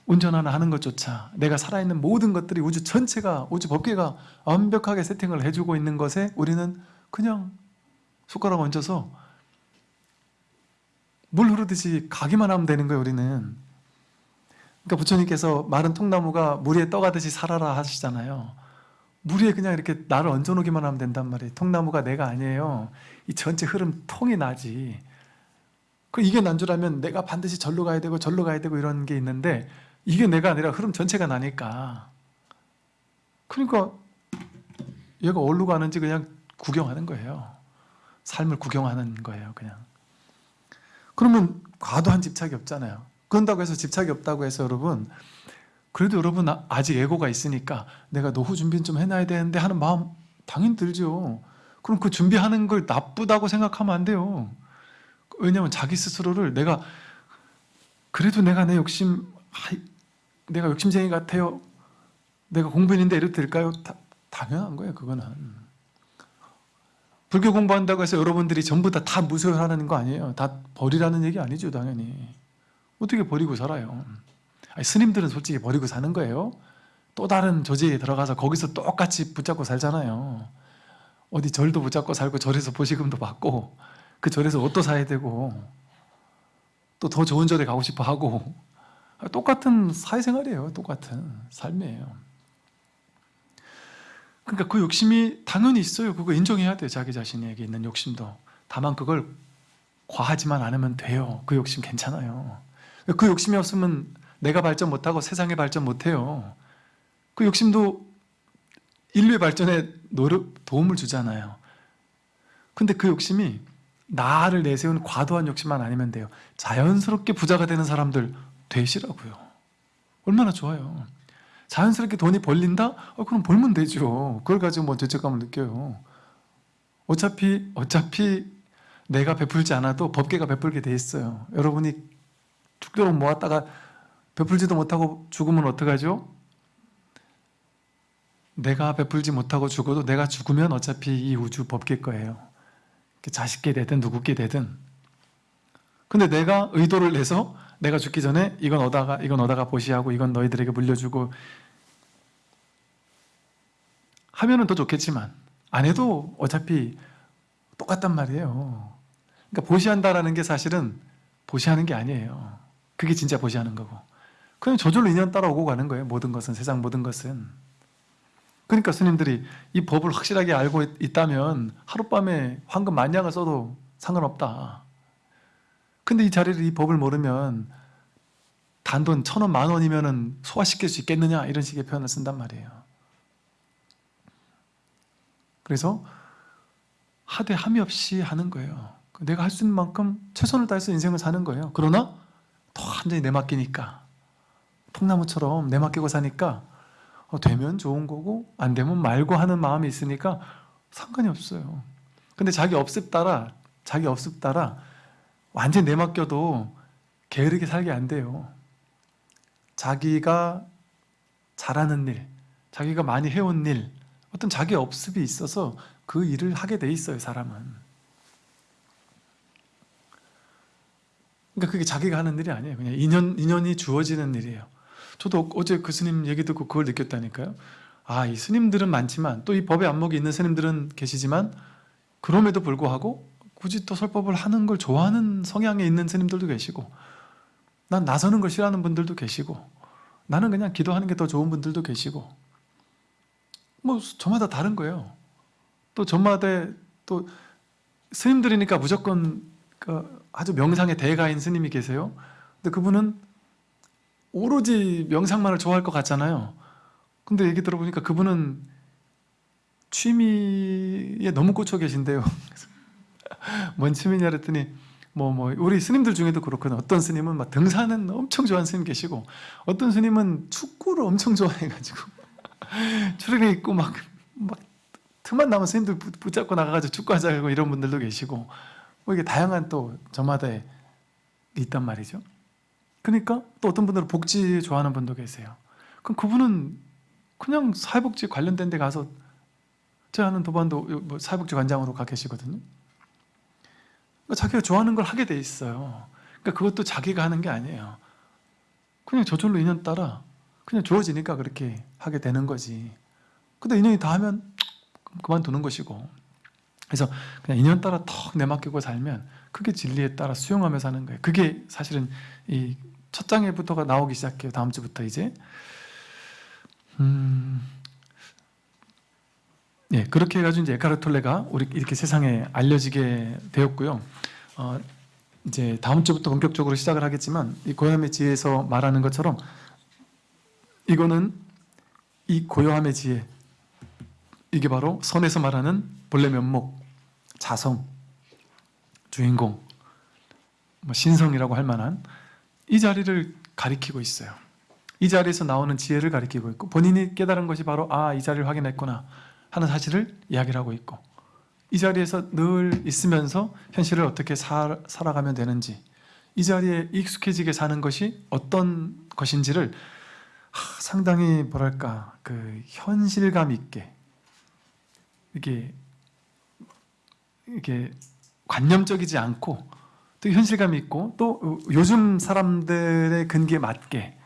운전 하나 하는 것조차 내가 살아있는 모든 것들이 우주 전체가 우주 법계가 완벽하게 세팅을 해주고 있는 것에 우리는 그냥 손가락 얹어서 물 흐르듯이 가기만 하면 되는 거예요 우리는. 그러니까 부처님께서 마른 통나무가 물 위에 떠가듯이 살아라 하시잖아요. 물 위에 그냥 이렇게 나를 얹어놓기만 하면 된단 말이에요. 통나무가 내가 아니에요 이 전체 흐름 통이 나지. 그 이게 난줄 알면 내가 반드시 절로 가야 되고 절로 가야 되고 이런 게 있는데 이게 내가 아니라 흐름 전체가 나니까. 그러니까 얘가 어디로 가는지 그냥 구경하는 거예요. 삶을 구경하는 거예요 그냥. 그러면 과도한 집착이 없잖아요. 그런다고 해서 집착이 없다고 해서 여러분 그래도 여러분 아- 아직 에고가 있으니까 내가 노후 준비는 좀 해놔야 되는데 하는 마음 당연히 들죠 그럼 그 준비하는 걸 나쁘다고 생각하면 안 돼요 왜냐하면 자기 스스로를 내가 그래도 내가 내 욕심 아이, 내가 욕심쟁이 같아요 내가 공부했는데 이래도 될까요? 다, 당연한 거예요 그거는 불교 공부한다고 해서 여러분들이 전부 다 다 무소유하는 거 아니에요. 다 버리라는 얘기 아니죠, 당연히. 어떻게 버리고 살아요? 아니, 스님들은 솔직히 버리고 사는 거예요. 또 다른 조직에 들어가서 거기서 똑같이 붙잡고 살잖아요. 어디 절도 붙잡고 살고 절에서 보시금도 받고 그 절에서 옷도 사야 되고 또 더 좋은 절에 가고 싶어 하고 똑같은 사회생활이에요. 똑같은 삶이에요. 그러니까 그 욕심이 당연히 있어요. 그거 인정해야 돼요. 자기 자신에게 있는 욕심도. 다만 그걸 과하지만 않으면 돼요. 그 욕심 괜찮아요. 그 욕심이 없으면 내가 발전 못하고 세상에 발전 못해요. 그 욕심도 인류의 발전에 노력, 도움을 주잖아요. 근데 그 욕심이 나를 내세운 과도한 욕심만 아니면 돼요. 자연스럽게 부자가 되는 사람들 되시라고요. 얼마나 좋아요. 자연스럽게 돈이 벌린다? 어, 그럼 벌면 되죠. 그걸 가지고 뭐 죄책감을 느껴요. 어차피 어차피 내가 베풀지 않아도 법계가 베풀게 돼 있어요. 여러분이 죽도록 모았다가 베풀지도 못하고 죽으면 어떡하죠? 내가 베풀지 못하고 죽어도 내가 죽으면 어차피 이 우주 법계 거예요. 자식께 되든 누구께 되든. 근데 내가 의도를 내서 내가 죽기 전에 이건 얻다가 이건 얻다가 보시하고 이건 너희들에게 물려주고 하면은 더 좋겠지만 안 해도 어차피 똑같단 말이에요. 그러니까 보시한다라는 게 사실은 보시하는 게 아니에요. 그게 진짜 보시하는 거고. 그냥 저절로 인연 따라 오고 가는 거예요. 모든 것은 세상 모든 것은. 그러니까 스님들이 이 법을 확실하게 알고 있다면 하룻밤에 황금 만냥을 써도 상관없다. 근데 이 자리를 이 법을 모르면 단돈 천 원, 만 원이면 소화시킬 수 있겠느냐 이런 식의 표현을 쓴단 말이에요. 그래서 하되 함이 없이 하는 거예요. 내가 할 수 있는 만큼 최선을 다해서 인생을 사는 거예요. 그러나 더 완전히 내맡기니까 통나무처럼 내맡기고 사니까 어, 되면 좋은 거고 안 되면 말고 하는 마음이 있으니까 상관이 없어요. 근데 자기 업습 따라 자기 업습 따라 완전 내맡겨도 게으르게 살게 안 돼요. 자기가 잘하는 일, 자기가 많이 해온 일, 어떤 자기 업습이 있어서 그 일을 하게 돼 있어요, 사람은. 그러니까 그게 자기가 하는 일이 아니에요. 그냥 인연, 인연이 주어지는 일이에요. 저도 어제 그 스님 얘기 듣고 그걸 느꼈다니까요. 아, 이 스님들은 많지만 또 이 법의 안목이 있는 스님들은 계시지만 그럼에도 불구하고 굳이 또 설법을 하는 걸 좋아하는 성향에 있는 스님들도 계시고 난 나서는 걸 싫어하는 분들도 계시고 나는 그냥 기도하는 게 더 좋은 분들도 계시고 뭐 저마다 다른 거예요. 또 저마다 또 스님들이니까 무조건 그 아주 명상의 대가인 스님이 계세요. 근데 그분은 오로지 명상만을 좋아할 것 같잖아요. 근데 얘기 들어보니까 그분은 취미에 너무 꽂혀 계신데요. 뭔 취미냐 그랬더니 뭐, 뭐, 우리 스님들 중에도 그렇거든. 어떤 스님은 막 등산은 엄청 좋아하는 스님 계시고, 어떤 스님은 축구를 엄청 좋아해가지고, 출연에 있고 막, 막, 틈만 나면 스님들 붙- 붙잡고 나가가지고 축구하자고 이런 분들도 계시고, 뭐 이게 다양한 또 저마다 있단 말이죠. 그러니까 또 어떤 분들은 복지 좋아하는 분도 계세요. 그럼 그분은 그냥 사회복지 관련된 데 가서 제가 아는 도반도 뭐 사회복지 관장으로 가 계시거든요. 그러니까 자기가 좋아하는 걸 하게 돼 있어요. 그러니까 그것도 자기가 하는 게 아니에요. 그냥 저절로 인연 따라 그냥 주어지니까 그렇게 하게 되는 거지. 근데 인연이 다 하면 그만두는 것이고. 그래서 그냥 인연 따라 턱 내맡기고 살면 그게 진리에 따라 수용하며 사는 거예요. 그게 사실은 이 첫 장에부터가 나오기 시작해요. 다음 주부터 이제. 음, 예, 그렇게 해가지고 이제 에카르톨레가 우리 이렇게 세상에 알려지게 되었고요. 어, 이제 다음 주부터 본격적으로 시작을 하겠지만 이 고요함의 지혜에서 말하는 것처럼 이거는 이 고요함의 지혜 이게 바로 선에서 말하는 본래 면목, 자성, 주인공, 뭐 신성이라고 할 만한 이 자리를 가리키고 있어요. 이 자리에서 나오는 지혜를 가리키고 있고 본인이 깨달은 것이 바로 아 이 자리를 확인했구나 하는 사실을 이야기를 하고 있고 이 자리에서 늘 있으면서 현실을 어떻게 살, 살아가면 되는지 이 자리에 익숙해지게 사는 것이 어떤 것인지를 하, 상당히 뭐랄까 그 현실감 있게 이게 이게 관념적이지 않고 또 현실감이 있고 또 요즘 사람들의 근기에 맞게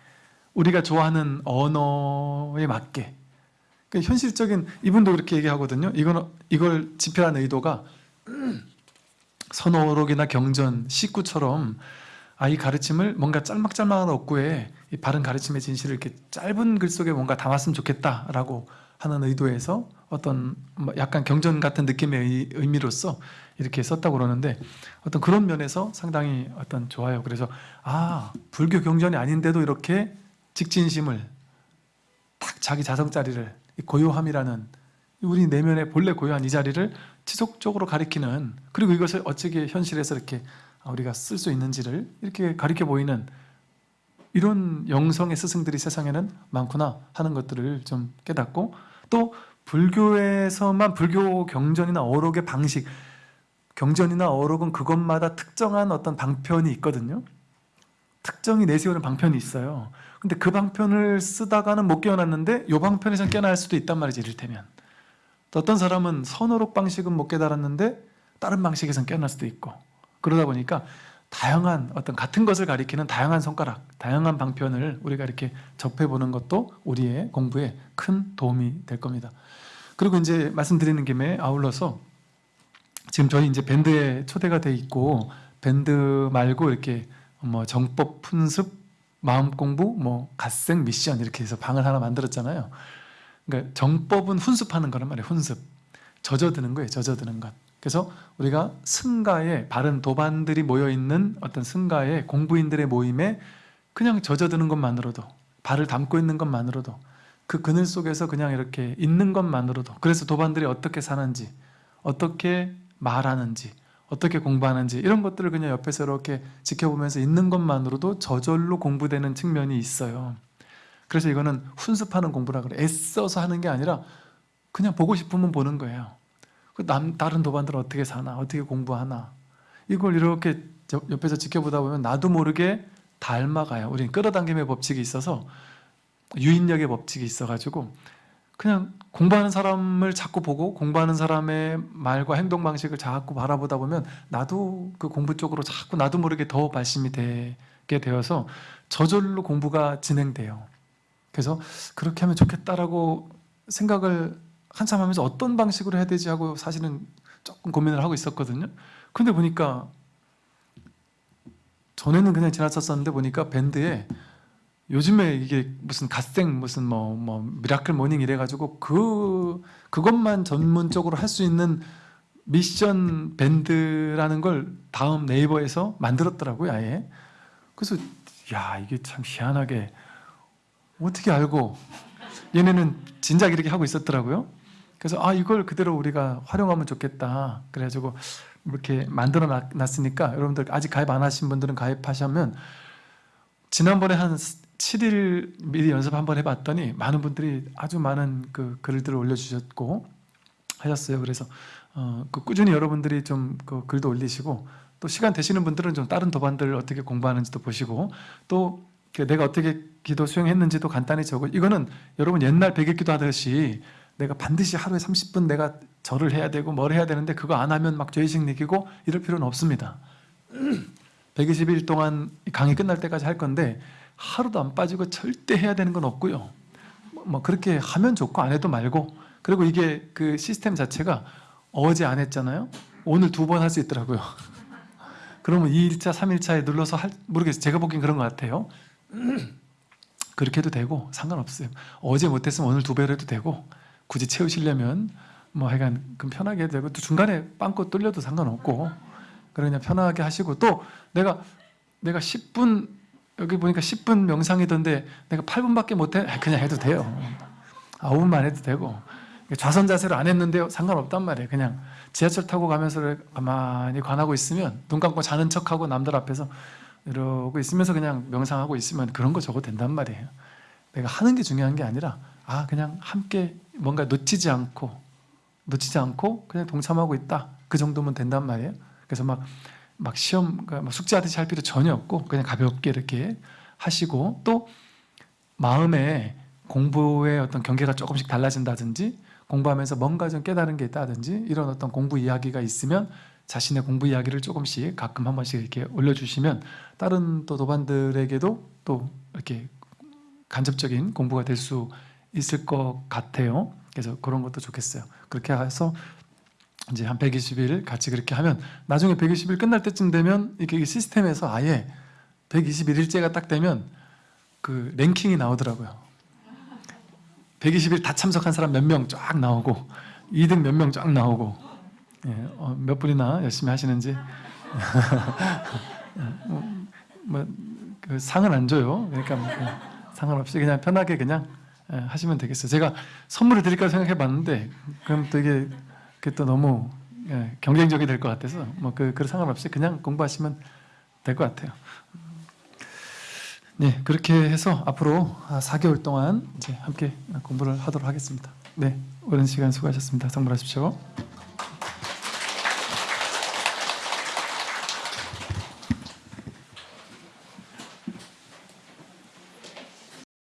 우리가 좋아하는 언어에 맞게 그러니까 현실적인 이분도 그렇게 얘기하거든요. 이건 이걸 집필한 의도가 선어록이나 경전, 식구처럼 아 이 가르침을 뭔가 짤막짤막한 어구에 이 바른 가르침의 진실을 이렇게 짧은 글 속에 뭔가 담았으면 좋겠다라고 하는 의도에서 어떤 뭐 약간 경전 같은 느낌의 의- 의미로서 이렇게 썼다고 그러는데 어떤 그런 면에서 상당히 어떤 좋아요. 그래서 아 불교 경전이 아닌데도 이렇게 직진심을 딱 자기 자성 자리를 이 고요함이라는 우리 내면의 본래 고요한 이 자리를 지속적으로 가리키는 그리고 이것을 어떻게 현실에서 이렇게 우리가 쓸 수 있는지를 이렇게 가리켜 보이는 이런 영성의 스승들이 세상에는 많구나 하는 것들을 좀 깨닫고 또 불교에서만 불교 경전이나 어록의 방식 경전이나 어록은 그것마다 특정한 어떤 방편이 있거든요. 특정히 내세우는 방편이 있어요. 근데 그 방편을 쓰다가는 못 깨어났는데 요 방편에선 깨어날 수도 있단 말이지 이를테면. 또 어떤 사람은 선어록 방식은 못 깨달았는데 다른 방식에선 깨어날 수도 있고. 그러다 보니까 다양한 어떤 같은 것을 가리키는 다양한 손가락, 다양한 방편을 우리가 이렇게 접해보는 것도 우리의 공부에 큰 도움이 될 겁니다. 그리고 이제 말씀드리는 김에 아울러서 지금 저희 이제 밴드에 초대가 돼 있고 밴드 말고 이렇게 뭐 정법 fun습, 마음 공부, 뭐 갓생 미션 이렇게 해서 방을 하나 만들었잖아요. 그러니까 정법은 훈습하는 거란 말이에요. 훈습. 젖어드는 거예요. 젖어드는 것. 그래서 우리가 승가에 바른 도반들이 모여 있는 어떤 승가에 공부인들의 모임에 그냥 젖어드는 것만으로도 발을 담고 있는 것만으로도 그 그늘 속에서 그냥 이렇게 있는 것만으로도 그래서 도반들이 어떻게 사는지 어떻게 말하는지 어떻게 공부하는지 이런 것들을 그냥 옆에서 이렇게 지켜보면서 있는 것만으로도 저절로 공부되는 측면이 있어요. 그래서 이거는 훈습하는 공부라 그래. 애써서 하는 게 아니라 그냥 보고 싶으면 보는 거예요. 그 남 다른 도반들은 어떻게 사나, 어떻게 공부하나 이걸 이렇게 저- 옆에서 지켜보다 보면 나도 모르게 닮아가요. 우리는 끌어당김의 법칙이 있어서 유인력의 법칙이 있어가지고 그냥 공부하는 사람을 자꾸 보고 공부하는 사람의 말과 행동 방식을 자꾸 바라보다 보면 나도 그 공부 쪽으로 자꾸 나도 모르게 더 발심이 되게 되어서 저절로 공부가 진행돼요. 그래서 그렇게 하면 좋겠다라고 생각을 한참 하면서 어떤 방식으로 해야 되지 하고 사실은 조금 고민을 하고 있었거든요. 근데 보니까 전에는 그냥 지나쳤었는데 보니까 밴드에 요즘에 이게 무슨 갓생 무슨 뭐 뭐 miracle morning 이래가지고 그 그것만 전문적으로 할 수 있는 미션 밴드라는 걸 다음 네이버에서 만들었더라고요 아예. 그래서 야 이게 참 희한하게 어떻게 알고? 얘네는 진작 이렇게 하고 있었더라고요. 그래서 아 이걸 그대로 우리가 활용하면 좋겠다. 그래가지고 이렇게 만들어 놨- 놨으니까 여러분들 아직 가입 안 하신 분들은 가입하시면 지난번에 한 7일 미리 연습 한번 해봤더니 많은 분들이 아주 많은 그 글들을 올려주셨고 하셨어요. 그래서 어, 그 꾸준히 여러분들이 좀 그 글도 올리시고 또 시간 되시는 분들은 좀 다른 도반들 어떻게 공부하는지도 보시고 또그 내가 어떻게 기도 수행했는지도 간단히 적어. 이거는 여러분 옛날 백일기도 하듯이 내가 반드시 하루에 30분 내가 절을 해야 되고 뭘 해야 되는데 그거 안 하면 막 죄의식 느끼고 이럴 필요는 없습니다. 120일 동안 강의 끝날 때까지 할 건데 하루도 안 빠지고 절대 해야 되는 건 없고요. 뭐- 뭐 그렇게 하면 좋고 안 해도 말고 그리고 이게 그 시스템 자체가 어제 안 했잖아요. 오늘 두 번 할 수 있더라고요. 그러면 2일차, 3일차에 눌러서 할, 모르겠어요. 제가 보기엔 그런 것 같아요. 그렇게 해도 되고 상관없어요. 어제 못했으면 오늘 두 배로 해도 되고 굳이 채우시려면 뭐 하여간 그럼 편하게 해도 되고 또 중간에 빵꾸 뚫려도 상관없고 그냥 편하게 하시고 또 내가 내가 10분 여기 보니까 10분 명상이던데 내가 8분밖에 못해 아, 그냥 해도 돼요. 9분만 해도 되고 좌선 자세를 안 했는데요 상관없단 말이에요. 그냥 지하철 타고 가면서 가만히 관하고 있으면 눈 감고 자는 척하고 남들 앞에서 이러고 있으면서 그냥 명상하고 있으면 그런 거 적어도 된단 말이에요. 내가 하는 게 중요한 게 아니라 아 그냥 함께 뭔가 놓치지 않고 놓치지 않고 그냥 동참하고 있다 그 정도면 된단 말이에요. 그래서 막 막 시험 그러니까 막 숙제하듯이 할 필요 전혀 없고 그냥 가볍게 이렇게 하시고 또 마음에 공부의 어떤 경계가 조금씩 달라진다든지 공부하면서 뭔가 좀 깨달은 게 있다든지 이런 어떤 공부 이야기가 있으면 자신의 공부 이야기를 조금씩 가끔 한 번씩 이렇게 올려주시면 다른 또 도반들에게도 또 이렇게 간접적인 공부가 될 수 있을 것 같아요. 그래서 그런 것도 좋겠어요. 그렇게 해서 이제 한 120일 같이 그렇게 하면 나중에 120일 끝날 때쯤 되면 이게 시스템에서 아예 121일째가 딱 되면 그 랭킹이 나오더라고요. 120일 다 참석한 사람 몇 명 쫙 나오고 2등 몇 명 쫙 나오고 예, 어, 몇 분이나 열심히 하시는지 뭐, 뭐, 그 상은 안 줘요. 그러니까 뭐, 그 상관없이 그냥 편하게 그냥 예, 하시면 되겠어요. 제가 선물을 드릴까 생각해 봤는데 그럼 또 이게 그게 또 너무 예, 경쟁적이 될 것 같아서 뭐 그 그 상관없이 그냥 공부하시면 될 것 같아요. 네, 그렇게 해서 앞으로 4개월 동안 이제 함께 공부를 하도록 하겠습니다. 네, 오랜 시간 수고하셨습니다. 성불하십시오.